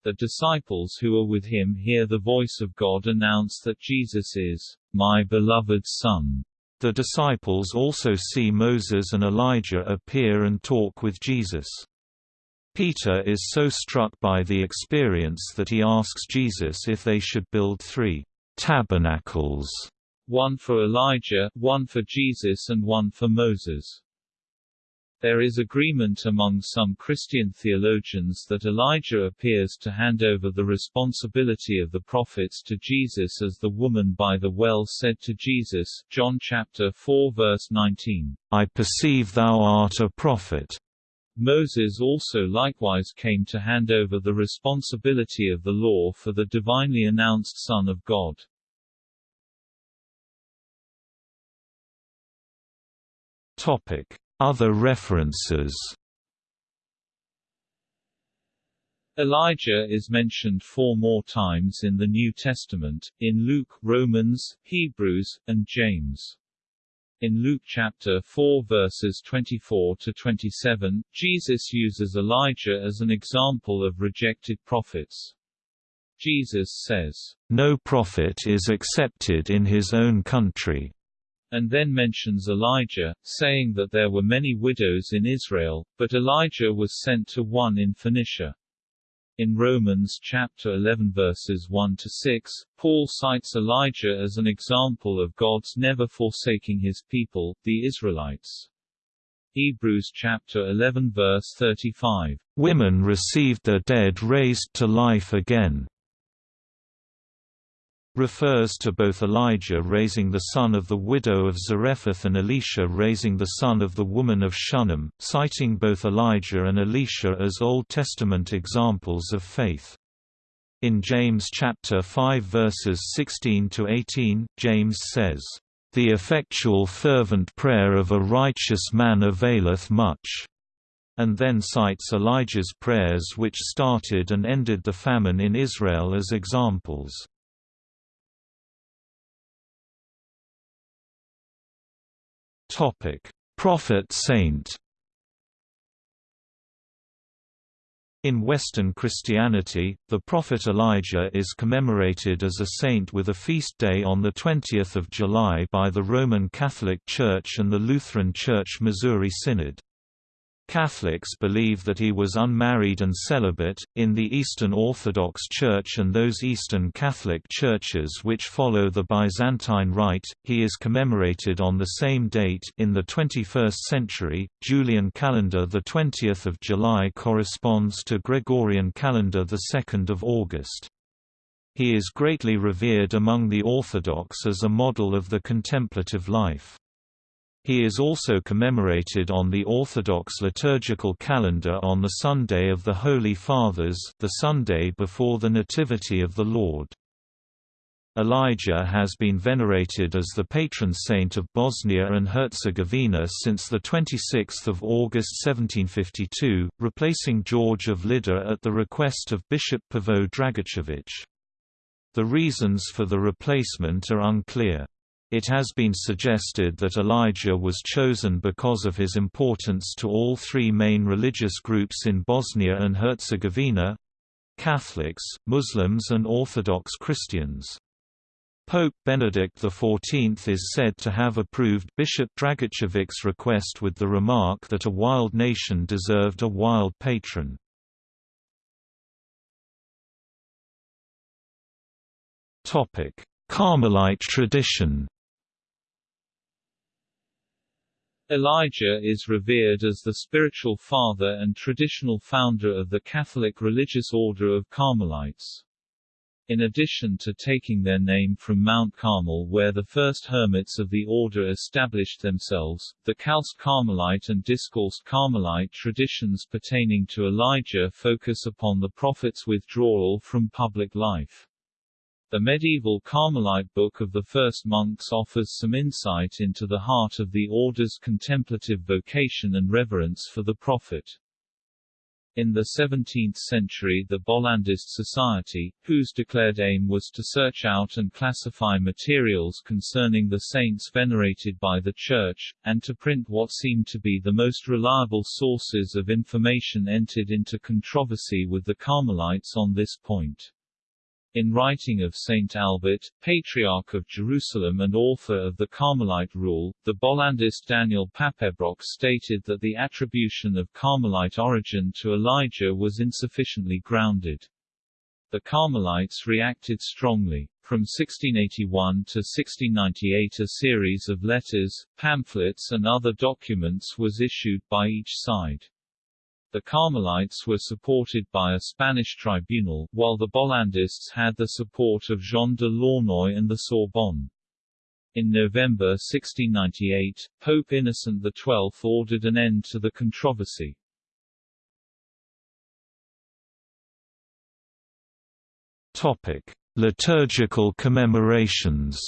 The disciples who are with him hear the voice of God announce that Jesus is my beloved Son, The disciples also see Moses and Elijah appear and talk with Jesus. Peter is so struck by the experience that he asks Jesus if they should build three tabernacles, one for Elijah, one for Jesus and one for Moses. There is agreement among some Christian theologians that Elijah appears to hand over the responsibility of the prophets to Jesus as the woman by the well said to Jesus John chapter 4 verse 19, I perceive thou art a prophet. Moses also likewise came to hand over the responsibility of the law for the divinely announced Son of God. Topic other references Elijah is mentioned four more times in the New Testament, in Luke, Romans, Hebrews, and James. In Luke chapter 4 verses 24 to 27, Jesus uses Elijah as an example of rejected prophets. Jesus says, No prophet is accepted in his own country and then mentions Elijah, saying that there were many widows in Israel, but Elijah was sent to one in Phoenicia. In Romans chapter 11 verses 1 to 6, Paul cites Elijah as an example of God's never forsaking his people, the Israelites. Hebrews chapter 11 verse 35. Women received their dead raised to life again refers to both Elijah raising the son of the widow of Zarephath and Elisha raising the son of the woman of Shunem, citing both Elijah and Elisha as Old Testament examples of faith. In James chapter 5 verses 16 to 18, James says, "The effectual fervent prayer of a righteous man availeth much." And then cites Elijah's prayers which started and ended the famine in Israel as examples. Topic: Prophet Saint. In Western Christianity, the prophet Elijah is commemorated as a saint with a feast day on 20 July by the Roman Catholic Church and the Lutheran Church Missouri Synod. Catholics believe that he was unmarried and celibate. In the Eastern Orthodox Church and those Eastern Catholic churches which follow the Byzantine Rite, he is commemorated on the same date in the 21st century. Julian calendar the 20th of July corresponds to Gregorian calendar the 2nd of August. He is greatly revered among the Orthodox as a model of the contemplative life. He is also commemorated on the Orthodox liturgical calendar on the Sunday of the Holy Fathers the Sunday before the Nativity of the Lord. Elijah has been venerated as the patron saint of Bosnia and Herzegovina since 26 August 1752, replacing George of Lydda at the request of Bishop Pavo Dragicevic. The reasons for the replacement are unclear. It has been suggested that Elijah was chosen because of his importance to all three main religious groups in Bosnia and Herzegovina—Catholics, Muslims and Orthodox Christians. Pope Benedict XIV is said to have approved Bishop Dragicevic's request with the remark that a wild nation deserved a wild patron. Carmelite tradition Elijah is revered as the spiritual father and traditional founder of the Catholic religious order of Carmelites. In addition to taking their name from Mount Carmel where the first hermits of the order established themselves, the Calced Carmelite and Discalced Carmelite traditions pertaining to Elijah focus upon the prophet's withdrawal from public life. The medieval Carmelite Book of the First Monks offers some insight into the heart of the order's contemplative vocation and reverence for the prophet. In the 17th century the Bollandist Society, whose declared aim was to search out and classify materials concerning the saints venerated by the Church, and to print what seemed to be the most reliable sources of information entered into controversy with the Carmelites on this point. In writing of Saint Albert, Patriarch of Jerusalem and author of the Carmelite Rule, the Bollandist Daniel Papebroch stated that the attribution of Carmelite origin to Elijah was insufficiently grounded. The Carmelites reacted strongly. From 1681 to 1698 a series of letters, pamphlets and other documents was issued by each side. The Carmelites were supported by a Spanish tribunal, while the Bollandists had the support of Jean de Launoy and the Sorbonne. In November 1698, Pope Innocent XII ordered an end to the controversy. Topic: Liturgical commemorations.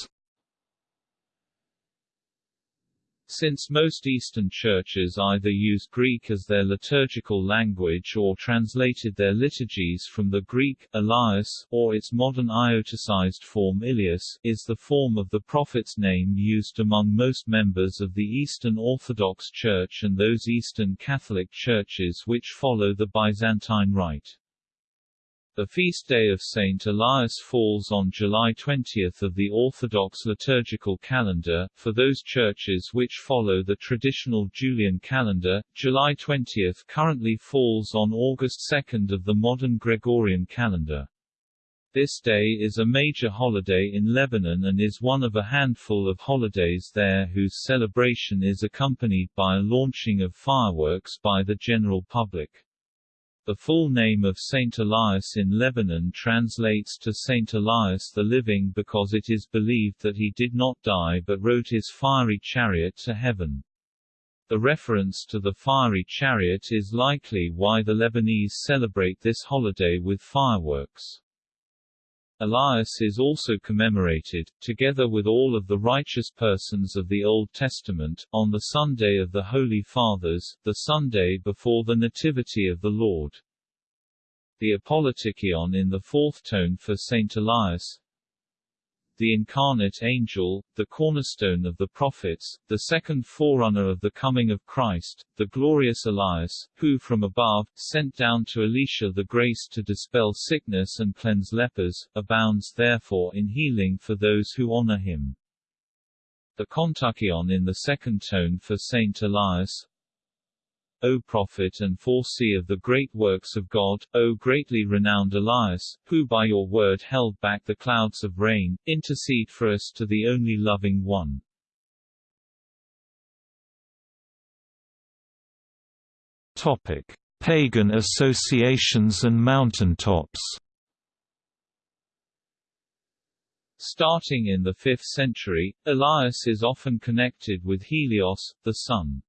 Since most Eastern churches either use Greek as their liturgical language or translated their liturgies from the Greek, Elias, or its modern ioticized form Ilias, is the form of the prophet's name used among most members of the Eastern Orthodox Church and those Eastern Catholic churches which follow the Byzantine Rite. The feast day of Saint Elias falls on July 20 of the Orthodox liturgical calendar. For those churches which follow the traditional Julian calendar, July 20 currently falls on August 2 of the modern Gregorian calendar. This day is a major holiday in Lebanon and is one of a handful of holidays there whose celebration is accompanied by a launching of fireworks by the general public. The full name of Saint Elias in Lebanon translates to Saint Elias the Living because it is believed that he did not die but rode his fiery chariot to heaven. The reference to the fiery chariot is likely why the Lebanese celebrate this holiday with fireworks. Elias is also commemorated, together with all of the righteous persons of the Old Testament, on the Sunday of the Holy Fathers, the Sunday before the Nativity of the Lord. The Apolytikion in the fourth tone for Saint Elias, the incarnate angel, the cornerstone of the prophets, the second forerunner of the coming of Christ, the glorious Elias, who from above, sent down to Elisha the grace to dispel sickness and cleanse lepers, abounds therefore in healing for those who honor him. The Kontakion in the second tone for Saint Elias, O prophet and foreseer of the great works of God, O greatly renowned Elias, who by your word held back the clouds of rain, intercede for us to the only loving one. Topic: Pagan associations and mountaintops. Starting in the 5th century, Elias is often connected with Helios, the sun.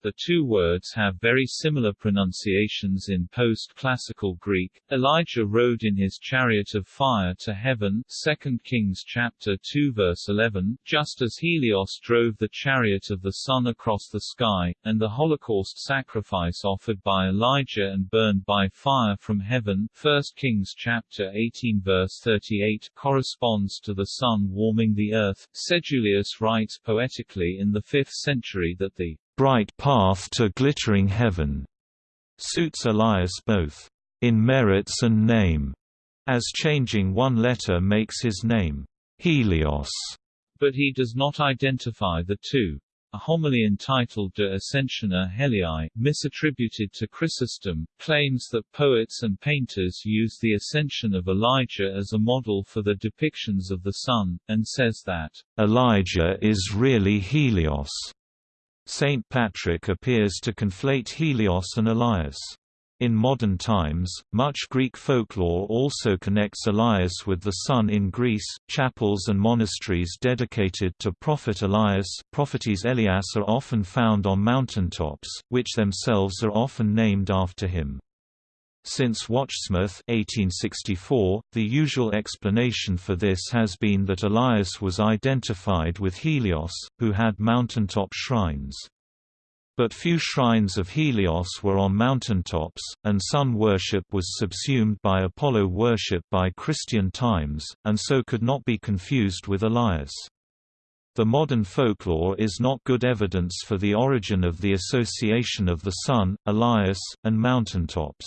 The two words have very similar pronunciations in post-classical Greek. Elijah rode in his chariot of fire to heaven 2 Kings chapter 2 verse 11, just as Helios drove the chariot of the sun across the sky, and the Holocaust sacrifice offered by Elijah and burned by fire from heaven 1 Kings chapter 18 verse 38 corresponds to the sun warming the earth. Sedulius writes poetically in the 5th century that the bright path to glittering heaven, suits Elias both in merits and name, as changing one letter makes his name Helios, but he does not identify the two. A homily entitled De Ascensione Helii, misattributed to Chrysostom, claims that poets and painters use the ascension of Elijah as a model for the depictions of the sun, and says that, Elijah is really Helios. Saint Patrick appears to conflate Helios and Elias. In modern times, much Greek folklore also connects Elias with the sun in Greece. Chapels and monasteries dedicated to Prophet Elias, Prophetes Elias are often found on mountaintops, which themselves are often named after him. Since Wachsmuth 1864, the usual explanation for this has been that Elias was identified with Helios, who had mountaintop shrines. But few shrines of Helios were on mountaintops, and sun worship was subsumed by Apollo worship by Christian times, and so could not be confused with Elias. The modern folklore is not good evidence for the origin of the association of the sun, Elias, and mountaintops.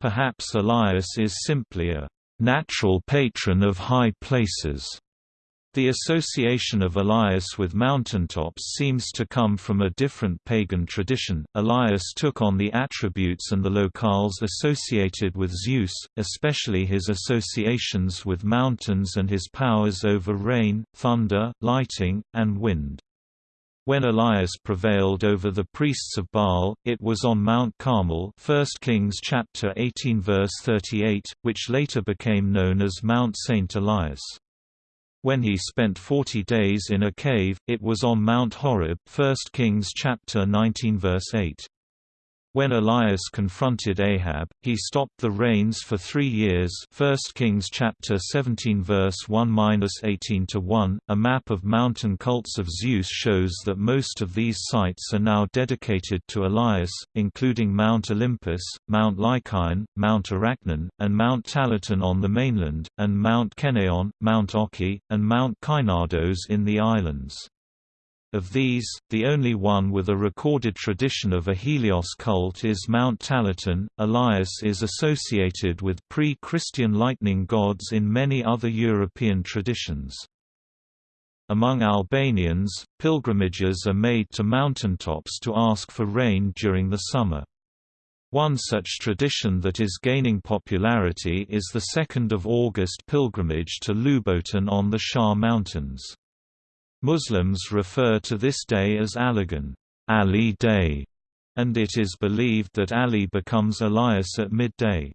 Perhaps Elias is simply a natural patron of high places. The association of Elias with mountaintops seems to come from a different pagan tradition. Elias took on the attributes and the locales associated with Zeus, especially his associations with mountains and his powers over rain, thunder, lighting, and wind. When Elias prevailed over the priests of Baal, it was on Mount Carmel 1 Kings chapter 18 verse 38, which later became known as Mount Saint Elias. When he spent 40 days in a cave, it was on Mount Horeb 1 Kings chapter 19 verse 8. When Elias confronted Ahab, he stopped the rains for three years 1 Kings chapter 17 verse 1–18–1, A map of mountain cults of Zeus shows that most of these sites are now dedicated to Elias, including Mount Olympus, Mount Lycaon, Mount Arachnon, and Mount Talaton on the mainland, and Mount Kenaon, Mount Oki, and Mount Kynardos in the islands. Of these, the only one with a recorded tradition of a Helios cult is Mount Talaton. Elias is associated with pre Christian lightning gods in many other European traditions. Among Albanians, pilgrimages are made to mountaintops to ask for rain during the summer. One such tradition that is gaining popularity is the 2nd of August pilgrimage to Lubotin on the Sharr Mountains. Muslims refer to this day as Aligan Ali Day, and it is believed that Ali becomes Elias at midday.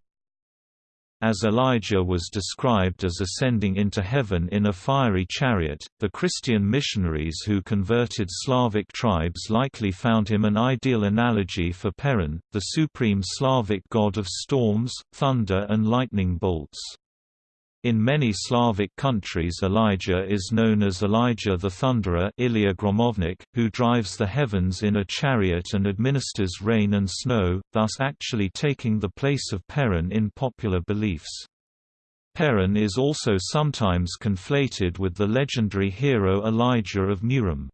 As Elijah was described as ascending into heaven in a fiery chariot, the Christian missionaries who converted Slavic tribes likely found him an ideal analogy for Perun, the supreme Slavic god of storms, thunder and lightning bolts. In many Slavic countries Elijah is known as Elijah the Thunderer Ilya Gromovnik, who drives the heavens in a chariot and administers rain and snow, thus actually taking the place of Perun in popular beliefs. Perun is also sometimes conflated with the legendary hero Elijah of Murom.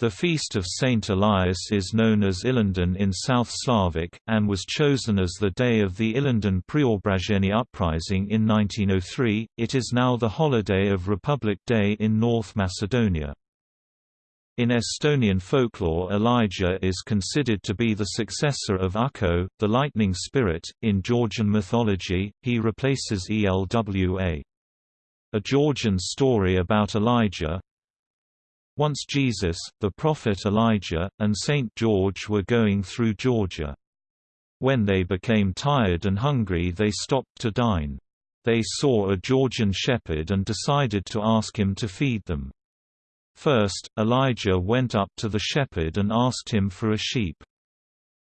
The feast of Saint Elias is known as Ilinden in South Slavic, and was chosen as the day of the Ilinden Preobrazhenie uprising in 1903. It is now the holiday of Republic Day in North Macedonia. In Estonian folklore Elijah is considered to be the successor of Ukko, the lightning spirit. In Georgian mythology, he replaces Elwa. A Georgian story about Elijah, once Jesus, the prophet Elijah, and Saint George were going through Georgia. When they became tired and hungry they stopped to dine. They saw a Georgian shepherd and decided to ask him to feed them. First, Elijah went up to the shepherd and asked him for a sheep.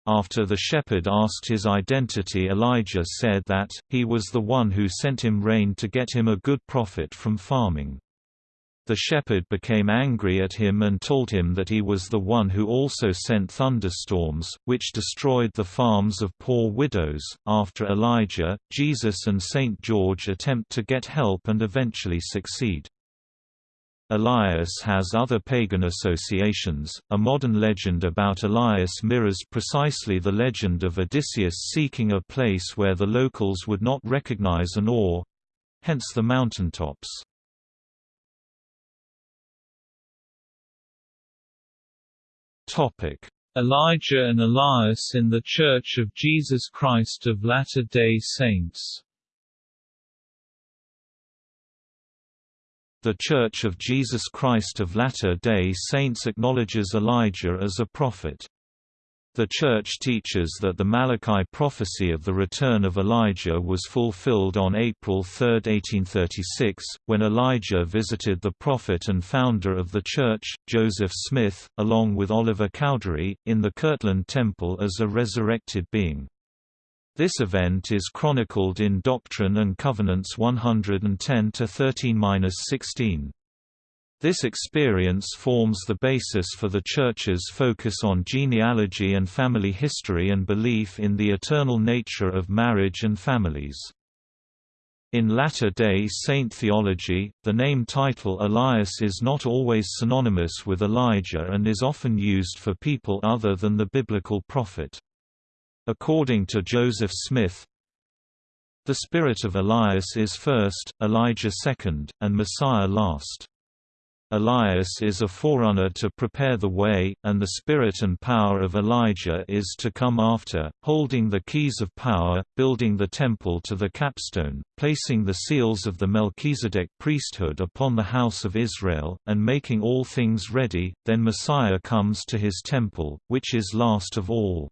After the shepherd asked his identity Elijah said that, he was the one who sent him rain to get him a good profit from farming. The shepherd became angry at him and told him that he was the one who also sent thunderstorms, which destroyed the farms of poor widows. After Elijah, Jesus and Saint George attempt to get help and eventually succeed. Elias has other pagan associations. A modern legend about Elias mirrors precisely the legend of Odysseus seeking a place where the locals would not recognize an ore hence the mountaintops. Topic: Elijah and Elias in the Church of Jesus Christ of Latter-day Saints. The Church of Jesus Christ of Latter-day Saints acknowledges Elijah as a prophet. The Church teaches that the Malachi prophecy of the return of Elijah was fulfilled on April 3, 1836, when Elijah visited the prophet and founder of the Church, Joseph Smith, along with Oliver Cowdery, in the Kirtland Temple as a resurrected being. This event is chronicled in Doctrine and Covenants 110-13-16. This experience forms the basis for the Church's focus on genealogy and family history and belief in the eternal nature of marriage and families. In Latter-day Saint theology, the name title Elias is not always synonymous with Elijah and is often used for people other than the biblical prophet. According to Joseph Smith, The spirit of Elias is first, Elijah second, and Messiah last. Elias is a forerunner to prepare the way, and the spirit and power of Elijah is to come after, holding the keys of power, building the temple to the capstone, placing the seals of the Melchizedek priesthood upon the house of Israel, and making all things ready, then Messiah comes to his temple, which is last of all.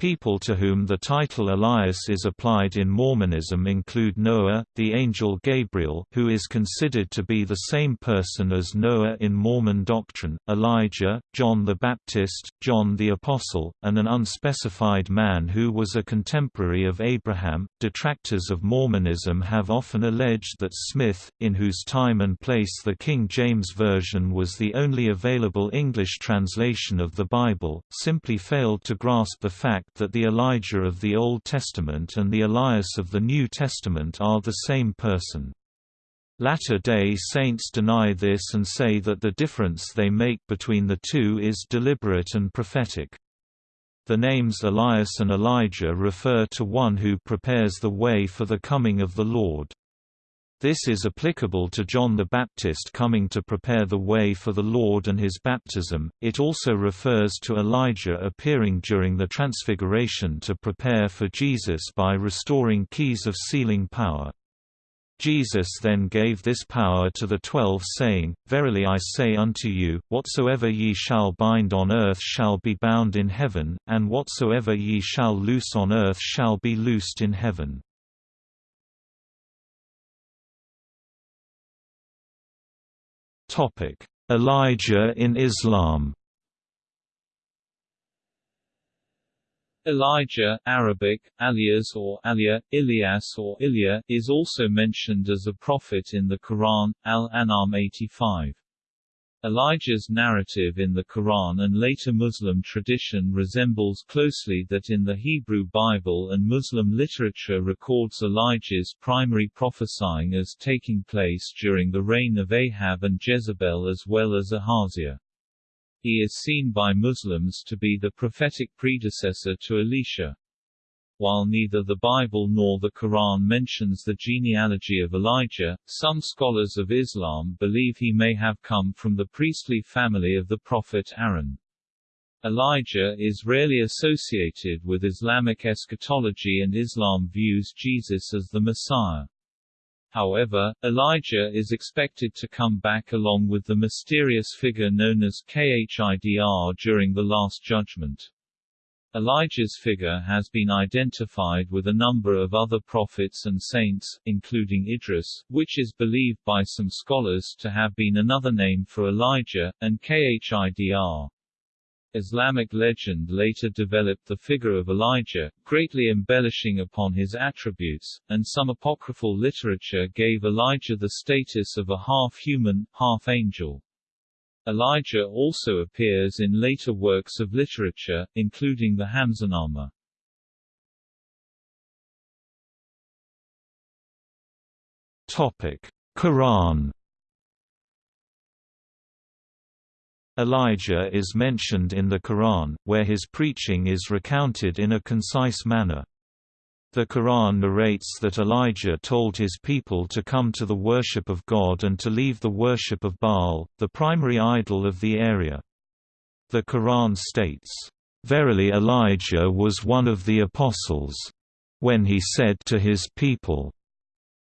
People to whom the title Elias is applied in Mormonism include Noah, the angel Gabriel who is considered to be the same person as Noah in Mormon doctrine, Elijah, John the Baptist, John the Apostle, and an unspecified man who was a contemporary of Abraham. Detractors of Mormonism have often alleged that Smith, in whose time and place the King James Version was the only available English translation of the Bible, simply failed to grasp the fact that the Elijah of the Old Testament and the Elias of the New Testament are the same person. Latter-day Saints deny this and say that the difference they make between the two is deliberate and prophetic. The names Elias and Elijah refer to one who prepares the way for the coming of the Lord. This is applicable to John the Baptist coming to prepare the way for the Lord and his baptism. It also refers to Elijah appearing during the Transfiguration to prepare for Jesus by restoring keys of sealing power. Jesus then gave this power to the twelve saying, Verily I say unto you, whatsoever ye shall bind on earth shall be bound in heaven, and whatsoever ye shall loose on earth shall be loosed in heaven. Topic: Elijah in Islam. Elijah Arabic, Alias or Alia, Ilias or Ilya, is also mentioned as a prophet in the Quran, Al-An'am 85. Elijah's narrative in the Quran and later Muslim tradition resembles closely that in the Hebrew Bible and Muslim literature records Elijah's primary prophesying as taking place during the reign of Ahab and Jezebel as well as Ahaziah. He is seen by Muslims to be the prophetic predecessor to Elisha. While neither the Bible nor the Quran mentions the genealogy of Elijah, some scholars of Islam believe he may have come from the priestly family of the prophet Aaron. Elijah is rarely associated with Islamic eschatology and Islam views Jesus as the Messiah. However, Elijah is expected to come back along with the mysterious figure known as Khidr during the Last Judgment. Elijah's figure has been identified with a number of other prophets and saints, including Idris, which is believed by some scholars to have been another name for Elijah, and Khidr. Islamic legend later developed the figure of Elijah, greatly embellishing upon his attributes, and some apocryphal literature gave Elijah the status of a half-human, half-angel. Elijah also appears in later works of literature, including the Hamzanama. Topic: Quran. Elijah is mentioned in the Quran, where his preaching is recounted in a concise manner. The Quran narrates that Elijah told his people to come to the worship of God and to leave the worship of Baal, the primary idol of the area. The Quran states, "...verily Elijah was one of the apostles. When he said to his people,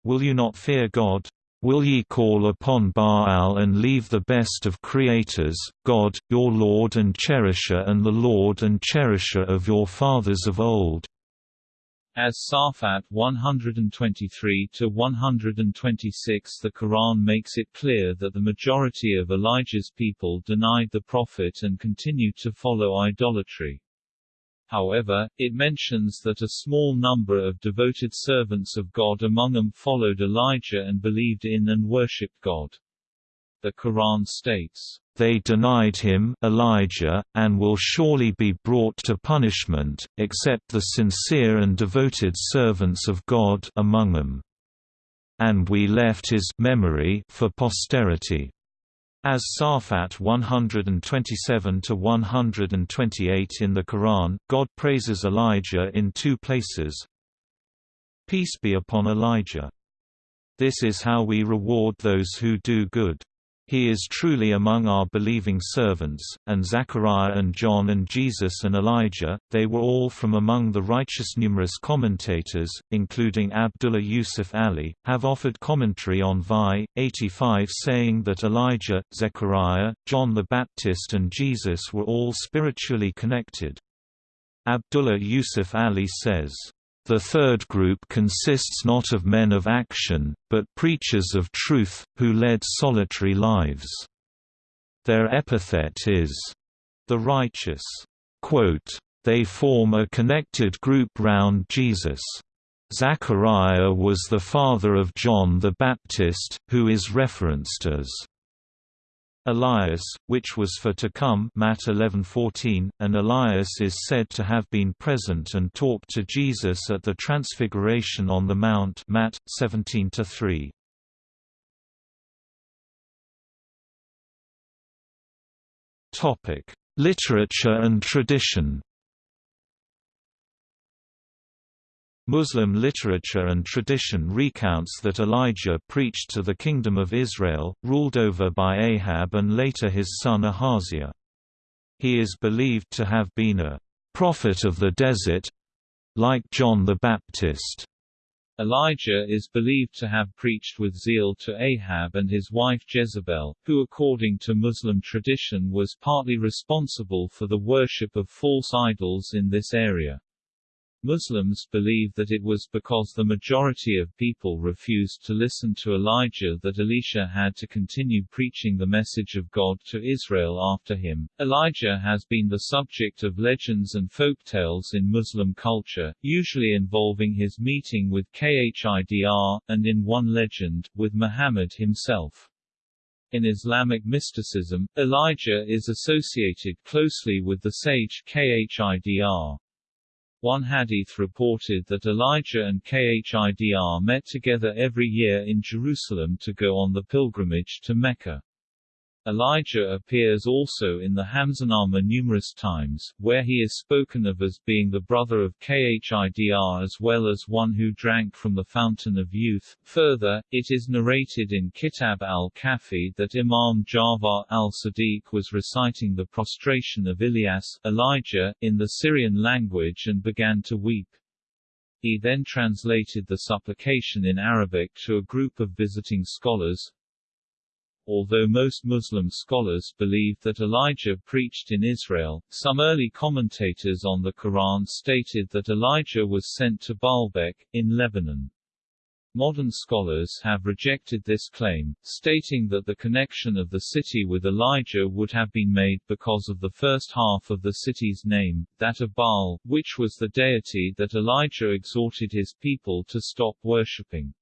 Will you not fear God? Will ye call upon Baal and leave the best of creators, God, your Lord and cherisher and the Lord and cherisher of your fathers of old? As Safat 123-126 the Quran makes it clear that the majority of Elijah's people denied the Prophet and continued to follow idolatry. However, it mentions that a small number of devoted servants of God among them followed Elijah and believed in and worshipped God. The Quran states, they denied him Elijah, and will surely be brought to punishment, except the sincere and devoted servants of God among them. And we left his memory for posterity. As Safat 127–128 in the Quran, God praises Elijah in two places, Peace be upon Elijah. This is how we reward those who do good. He is truly among our believing servants, and Zechariah and John and Jesus and Elijah, they were all from among the righteous. Numerous commentators, including Abdullah Yusuf Ali, have offered commentary on Vi. 85 saying that Elijah, Zechariah, John the Baptist and Jesus were all spiritually connected. Abdullah Yusuf Ali says, the third group consists not of men of action, but preachers of truth, who led solitary lives. Their epithet is, the righteous. Quote, they form a connected group round Jesus. Zachariah was the father of John the Baptist, who is referenced as Elias, which was for to come Matt 11:14, and Elias is said to have been present and talked to Jesus at the Transfiguration on the Mount Matt 17:3. Topic: Literature and tradition. Muslim literature and tradition recounts that Elijah preached to the Kingdom of Israel, ruled over by Ahab and later his son Ahaziah. He is believed to have been a prophet of the desert—like John the Baptist. Elijah is believed to have preached with zeal to Ahab and his wife Jezebel, who according to Muslim tradition was partly responsible for the worship of false idols in this area. Muslims believe that it was because the majority of people refused to listen to Elijah that Elisha had to continue preaching the message of God to Israel after him. Elijah has been the subject of legends and folk tales in Muslim culture, usually involving his meeting with Khidr, and in one legend, with Muhammad himself. In Islamic mysticism, Elijah is associated closely with the sage Khidr. One hadith reported that Elijah and Khidr met together every year in Jerusalem to go on the pilgrimage to Mecca. Elijah appears also in the Hamzanama numerous times, where he is spoken of as being the brother of Khidr as well as one who drank from the fountain of youth. Further, it is narrated in Kitab al-Kafi that Imam Ja'far al-Sadiq was reciting the prostration of Ilyas, Elijah, in the Syrian language and began to weep. He then translated the supplication in Arabic to a group of visiting scholars, Although most Muslim scholars believe that Elijah preached in Israel, some early commentators on the Quran stated that Elijah was sent to Baalbek, in Lebanon. Modern scholars have rejected this claim, stating that the connection of the city with Elijah would have been made because of the first half of the city's name, that of Baal, which was the deity that Elijah exhorted his people to stop worshipping.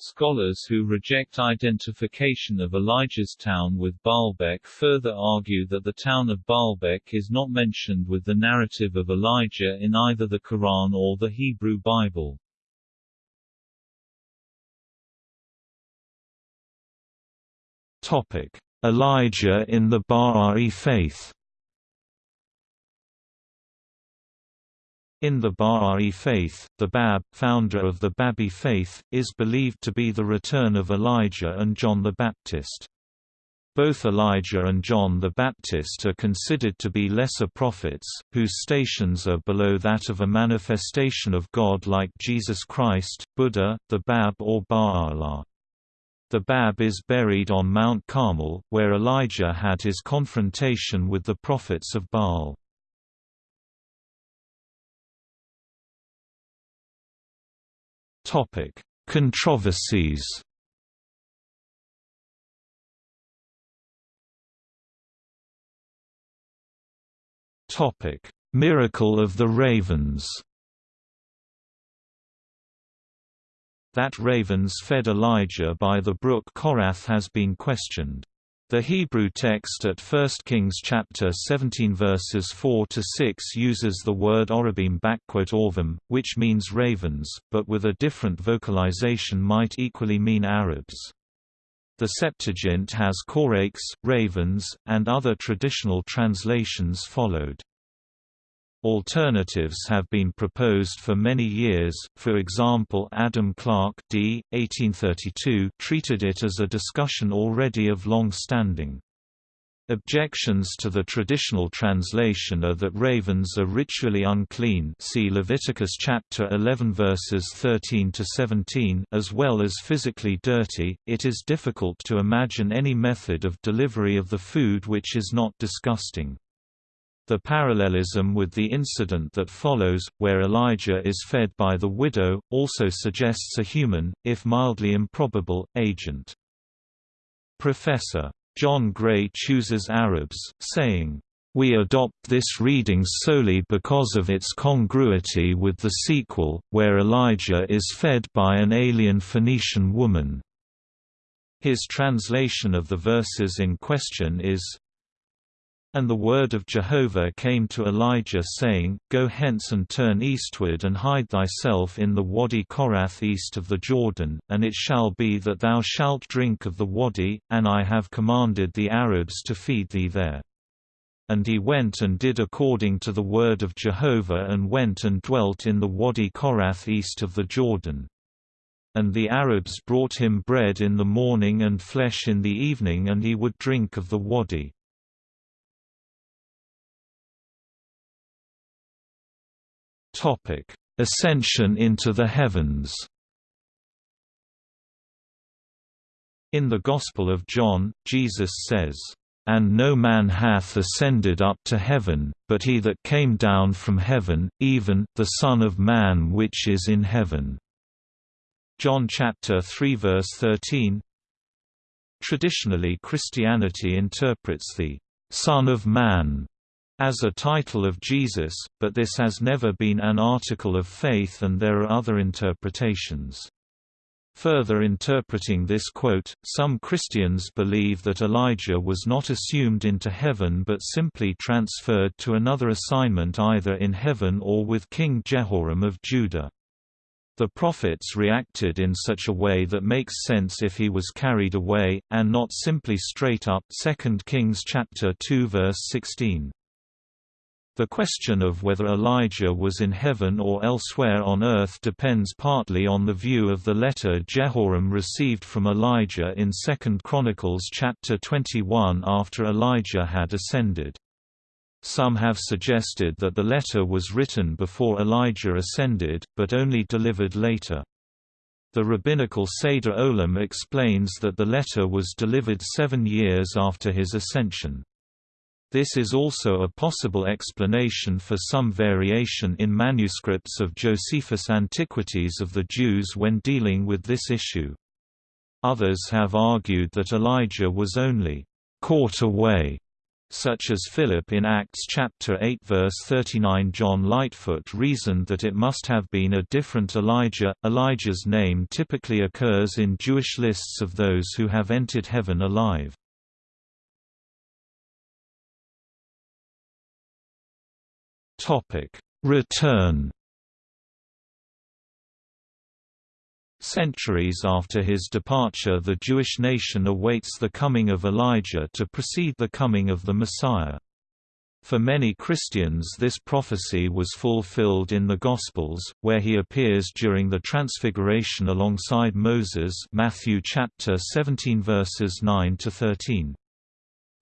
Scholars who reject identification of Elijah's town with Baalbek further argue that the town of Baalbek is not mentioned with the narrative of Elijah in either the Quran or the Hebrew Bible. Elijah in the Baha'i faith In the Baha'i faith, the Bab, founder of the Babi faith, is believed to be the return of Elijah and John the Baptist. Both Elijah and John the Baptist are considered to be lesser prophets, whose stations are below that of a manifestation of God like Jesus Christ, Buddha, the Bab or Baha'u'llah. The Bab is buried on Mount Carmel, where Elijah had his confrontation with the prophets of Baal. Topic: Controversies. Topic: Miracle of the ravens. That ravens fed Elijah by the brook Korath has been questioned. The Hebrew text at 1 Kings chapter 17 verses 4 to 6 uses the word orabim orvim, which means ravens, but with a different vocalization might equally mean Arabs. The Septuagint has korakes, ravens, and other traditional translations followed. Alternatives have been proposed for many years, for example Adam Clarke d. 1832 treated it as a discussion already of long standing. Objections to the traditional translation are that ravens are ritually unclean see Leviticus chapter 11 verses 13 to 17 as well as physically dirty. It is difficult to imagine any method of delivery of the food which is not disgusting. The parallelism with the incident that follows, where Elijah is fed by the widow, also suggests a human, if mildly improbable, agent. Professor. John Gray chooses Arabs, saying, we adopt this reading solely because of its congruity with the sequel, where Elijah is fed by an alien Phoenician woman. His translation of the verses in question is, and the word of Jehovah came to Elijah saying, Go hence and turn eastward and hide thyself in the Wadi Korath east of the Jordan, and it shall be that thou shalt drink of the wadi, and I have commanded the Arabs to feed thee there. And he went and did according to the word of Jehovah and went and dwelt in the Wadi Korath east of the Jordan. And the Arabs brought him bread in the morning and flesh in the evening and he would drink of the wadi. Topic: Ascension into the heavens. In the Gospel of John, Jesus says, "And no man hath ascended up to heaven, but he that came down from heaven, even the Son of Man which is in heaven." John chapter 3 verse 13. Traditionally Christianity interprets the Son of Man as a title of Jesus, but this has never been an article of faith and there are other interpretations. Further interpreting this quote, some Christians believe that Elijah was not assumed into heaven but simply transferred to another assignment either in heaven or with King Jehoram of Judah. The prophets reacted in such a way that makes sense if he was carried away, and not simply straight up 2 Kings chapter 2 verse 16. The question of whether Elijah was in heaven or elsewhere on earth depends partly on the view of the letter Jehoram received from Elijah in 2 Chronicles chapter 21 after Elijah had ascended. Some have suggested that the letter was written before Elijah ascended, but only delivered later. The rabbinical Seder Olam explains that the letter was delivered seven years after his ascension. This is also a possible explanation for some variation in manuscripts of Josephus' Antiquities of the Jews when dealing with this issue. Others have argued that Elijah was only caught away, such as Philip in Acts chapter 8 verse 39. John Lightfoot reasoned that it must have been a different Elijah. Elijah's name typically occurs in Jewish lists of those who have entered heaven alive. Topic: Return. Centuries after his departure the Jewish nation awaits the coming of Elijah to precede the coming of the Messiah. For many Christians this prophecy was fulfilled in the Gospels, where he appears during the Transfiguration alongside Moses Matthew chapter 17 verses 9 to 13.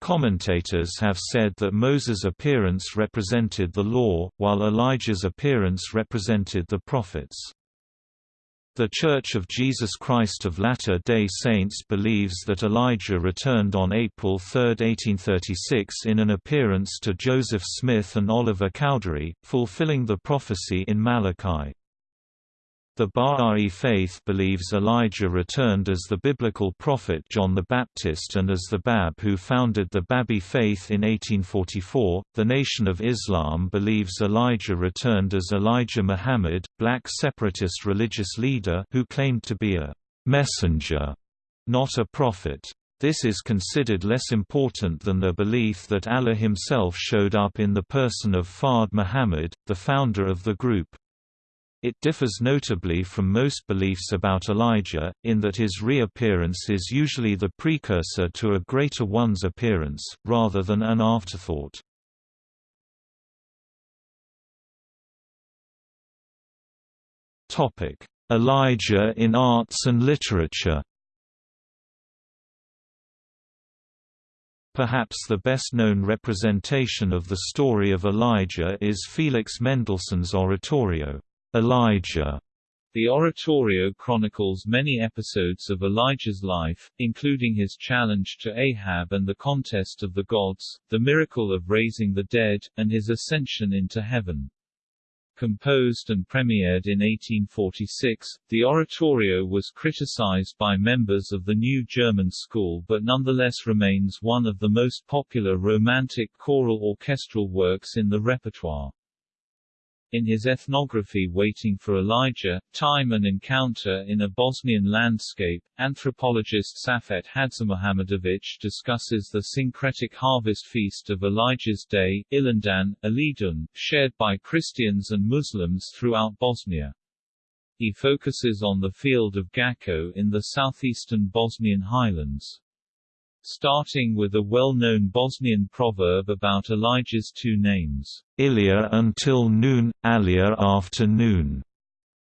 Commentators have said that Moses' appearance represented the law, while Elijah's appearance represented the prophets. The Church of Jesus Christ of Latter-day Saints believes that Elijah returned on April 3, 1836 in an appearance to Joseph Smith and Oliver Cowdery, fulfilling the prophecy in Malachi. The Bahá'í faith believes Elijah returned as the biblical prophet John the Baptist and as the Bab who founded the Babi faith in 1844. The Nation of Islam believes Elijah returned as Elijah Muhammad, black separatist religious leader who claimed to be a messenger, not a prophet. This is considered less important than the belief that Allah himself showed up in the person of Fard Muhammad, the founder of the group. It differs notably from most beliefs about Elijah, in that his reappearance is usually the precursor to a greater one's appearance, rather than an afterthought. Elijah in arts and literature Perhaps the best-known representation of the story of Elijah is Felix Mendelssohn's oratorio, Elijah. The oratorio chronicles many episodes of Elijah's life, including his challenge to Ahab and the contest of the gods, the miracle of raising the dead, and his ascension into heaven. Composed and premiered in 1846, the oratorio was criticized by members of the New German School but nonetheless remains one of the most popular romantic choral orchestral works in the repertoire. In his ethnography Waiting for Elijah, Time and Encounter in a Bosnian Landscape, anthropologist Safet HadžiMuhamedović discusses the syncretic harvest feast of Elijah's Day, Ilindan, Alidun, shared by Christians and Muslims throughout Bosnia. He focuses on the field of Gacko in the southeastern Bosnian highlands starting with a well-known Bosnian proverb about Elijah's two names, Ilya until noon, Alia after noon.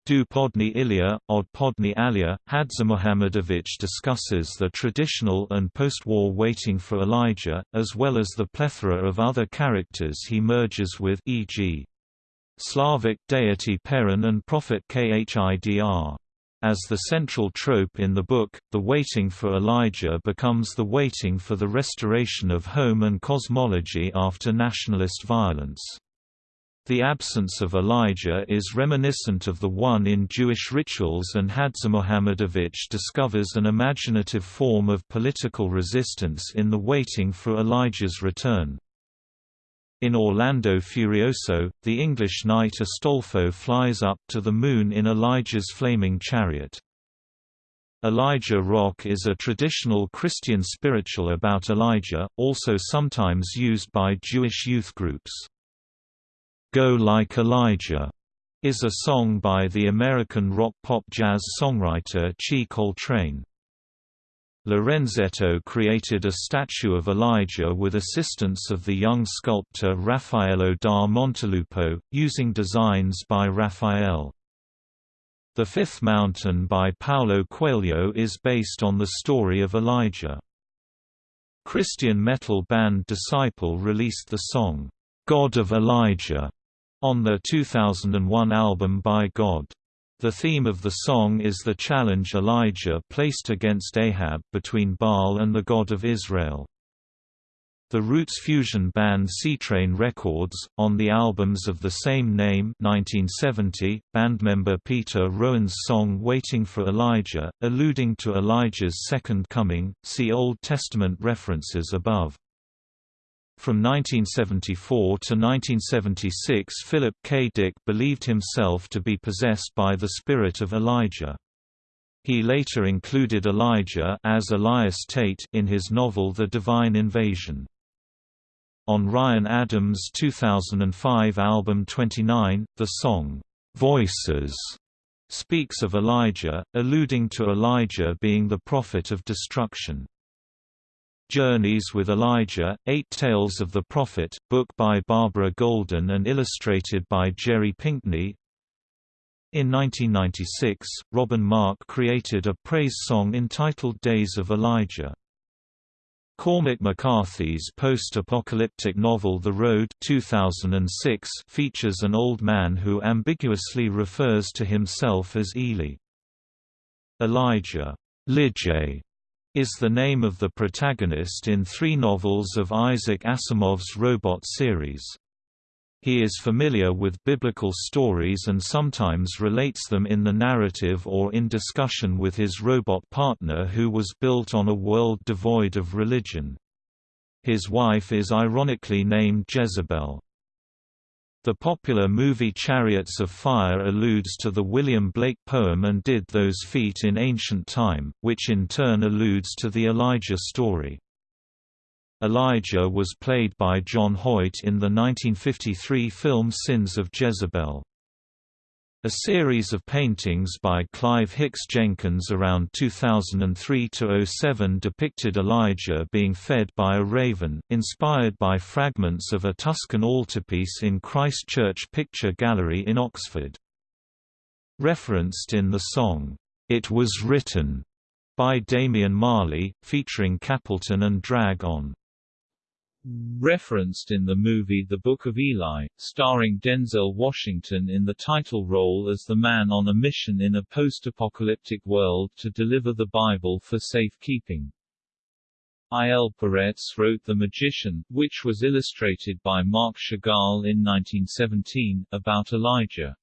Du Podni Ilya, Od Podni Alia, HadžiMuhamedović discusses the traditional and post-war waiting for Elijah, as well as the plethora of other characters he merges with e.g. Slavic deity Perun and prophet Khidr. As the central trope in the book, the waiting for Elijah becomes the waiting for the restoration of home and cosmology after nationalist violence. The absence of Elijah is reminiscent of the one in Jewish rituals and HadžiMuhamedović discovers an imaginative form of political resistance in the waiting for Elijah's return. In Orlando Furioso, the English knight Astolfo flies up to the moon in Elijah's flaming chariot. Elijah Rock is a traditional Christian spiritual about Elijah, also sometimes used by Jewish youth groups. Go Like Elijah is a song by the American rock-pop-jazz songwriter Chi Coltrane. Lorenzetto created a statue of Elijah with assistance of the young sculptor Raffaello da Montelupo, using designs by Raphael. The Fifth Mountain by Paulo Coelho is based on the story of Elijah. Christian metal band Disciple released the song, "'God of Elijah' on their 2001 album By God. The theme of the song is the challenge Elijah placed against Ahab between Baal and the God of Israel. The Roots fusion band Seatrain Records, on the albums of the same name 1970, bandmember Peter Rowan's song Waiting for Elijah, alluding to Elijah's second coming, see Old Testament references above. From 1974 to 1976 Philip K. Dick believed himself to be possessed by the spirit of Elijah. He later included Elijah as Elias Tate in his novel The Divine Invasion. On Ryan Adams' 2005 album 29, the song, "'Voices' speaks of Elijah, alluding to Elijah being the prophet of destruction. Journeys with Elijah, Eight Tales of the Prophet, book by Barbara Goldin and illustrated by Jerry Pinkney. In 1996, Robin Mark created a praise song entitled Days of Elijah. Cormac McCarthy's post-apocalyptic novel The Road 2006 features an old man who ambiguously refers to himself as Eli. Elijah Lijay is the name of the protagonist in three novels of Isaac Asimov's Robot series. He is familiar with biblical stories and sometimes relates them in the narrative or in discussion with his robot partner who was built on a world devoid of religion. His wife is ironically named Jezebel. The popular movie Chariots of Fire alludes to the William Blake poem And Did Those Feet in Ancient Time, which in turn alludes to the Elijah story. Elijah was played by John Hoyt in the 1953 film Sins of Jezebel. A series of paintings by Clive Hicks Jenkins around 2003–07 depicted Elijah being fed by a raven, inspired by fragments of a Tuscan altarpiece in Christ Church Picture Gallery in Oxford. Referenced in the song, "'It Was Written' by Damian Marley, featuring Capleton and Drag-On referenced in the movie The Book of Eli, starring Denzel Washington in the title role as the man on a mission in a post-apocalyptic world to deliver the Bible for safekeeping. I. L. Peretz wrote The Magician, which was illustrated by Marc Chagall in 1917, about Elijah.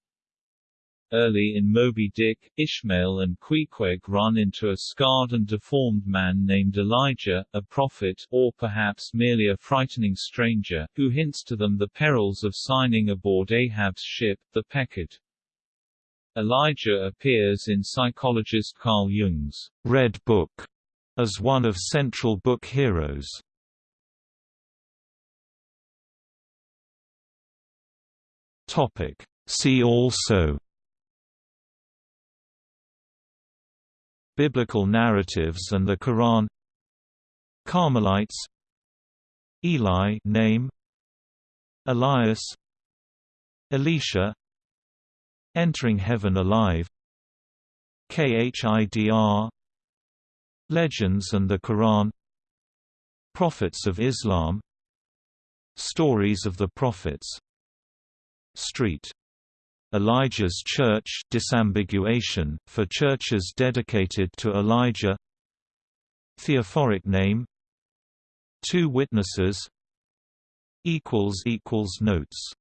Early in Moby Dick, Ishmael and Queequeg run into a scarred and deformed man named Elijah, a prophet, or perhaps merely a frightening stranger, who hints to them the perils of signing aboard Ahab's ship, the Pequod. Elijah appears in psychologist Carl Jung's Red Book as one of central book heroes. Topic. See also Biblical narratives and the Quran. Carmelites. Eli name. Elias. Elisha. Entering Heaven Alive. KHIDR. Legends and the Quran. Prophets of Islam. Stories of the Prophets. Street Elijah's Church disambiguation, for churches dedicated to Elijah. Theophoric name. Two witnesses. Notes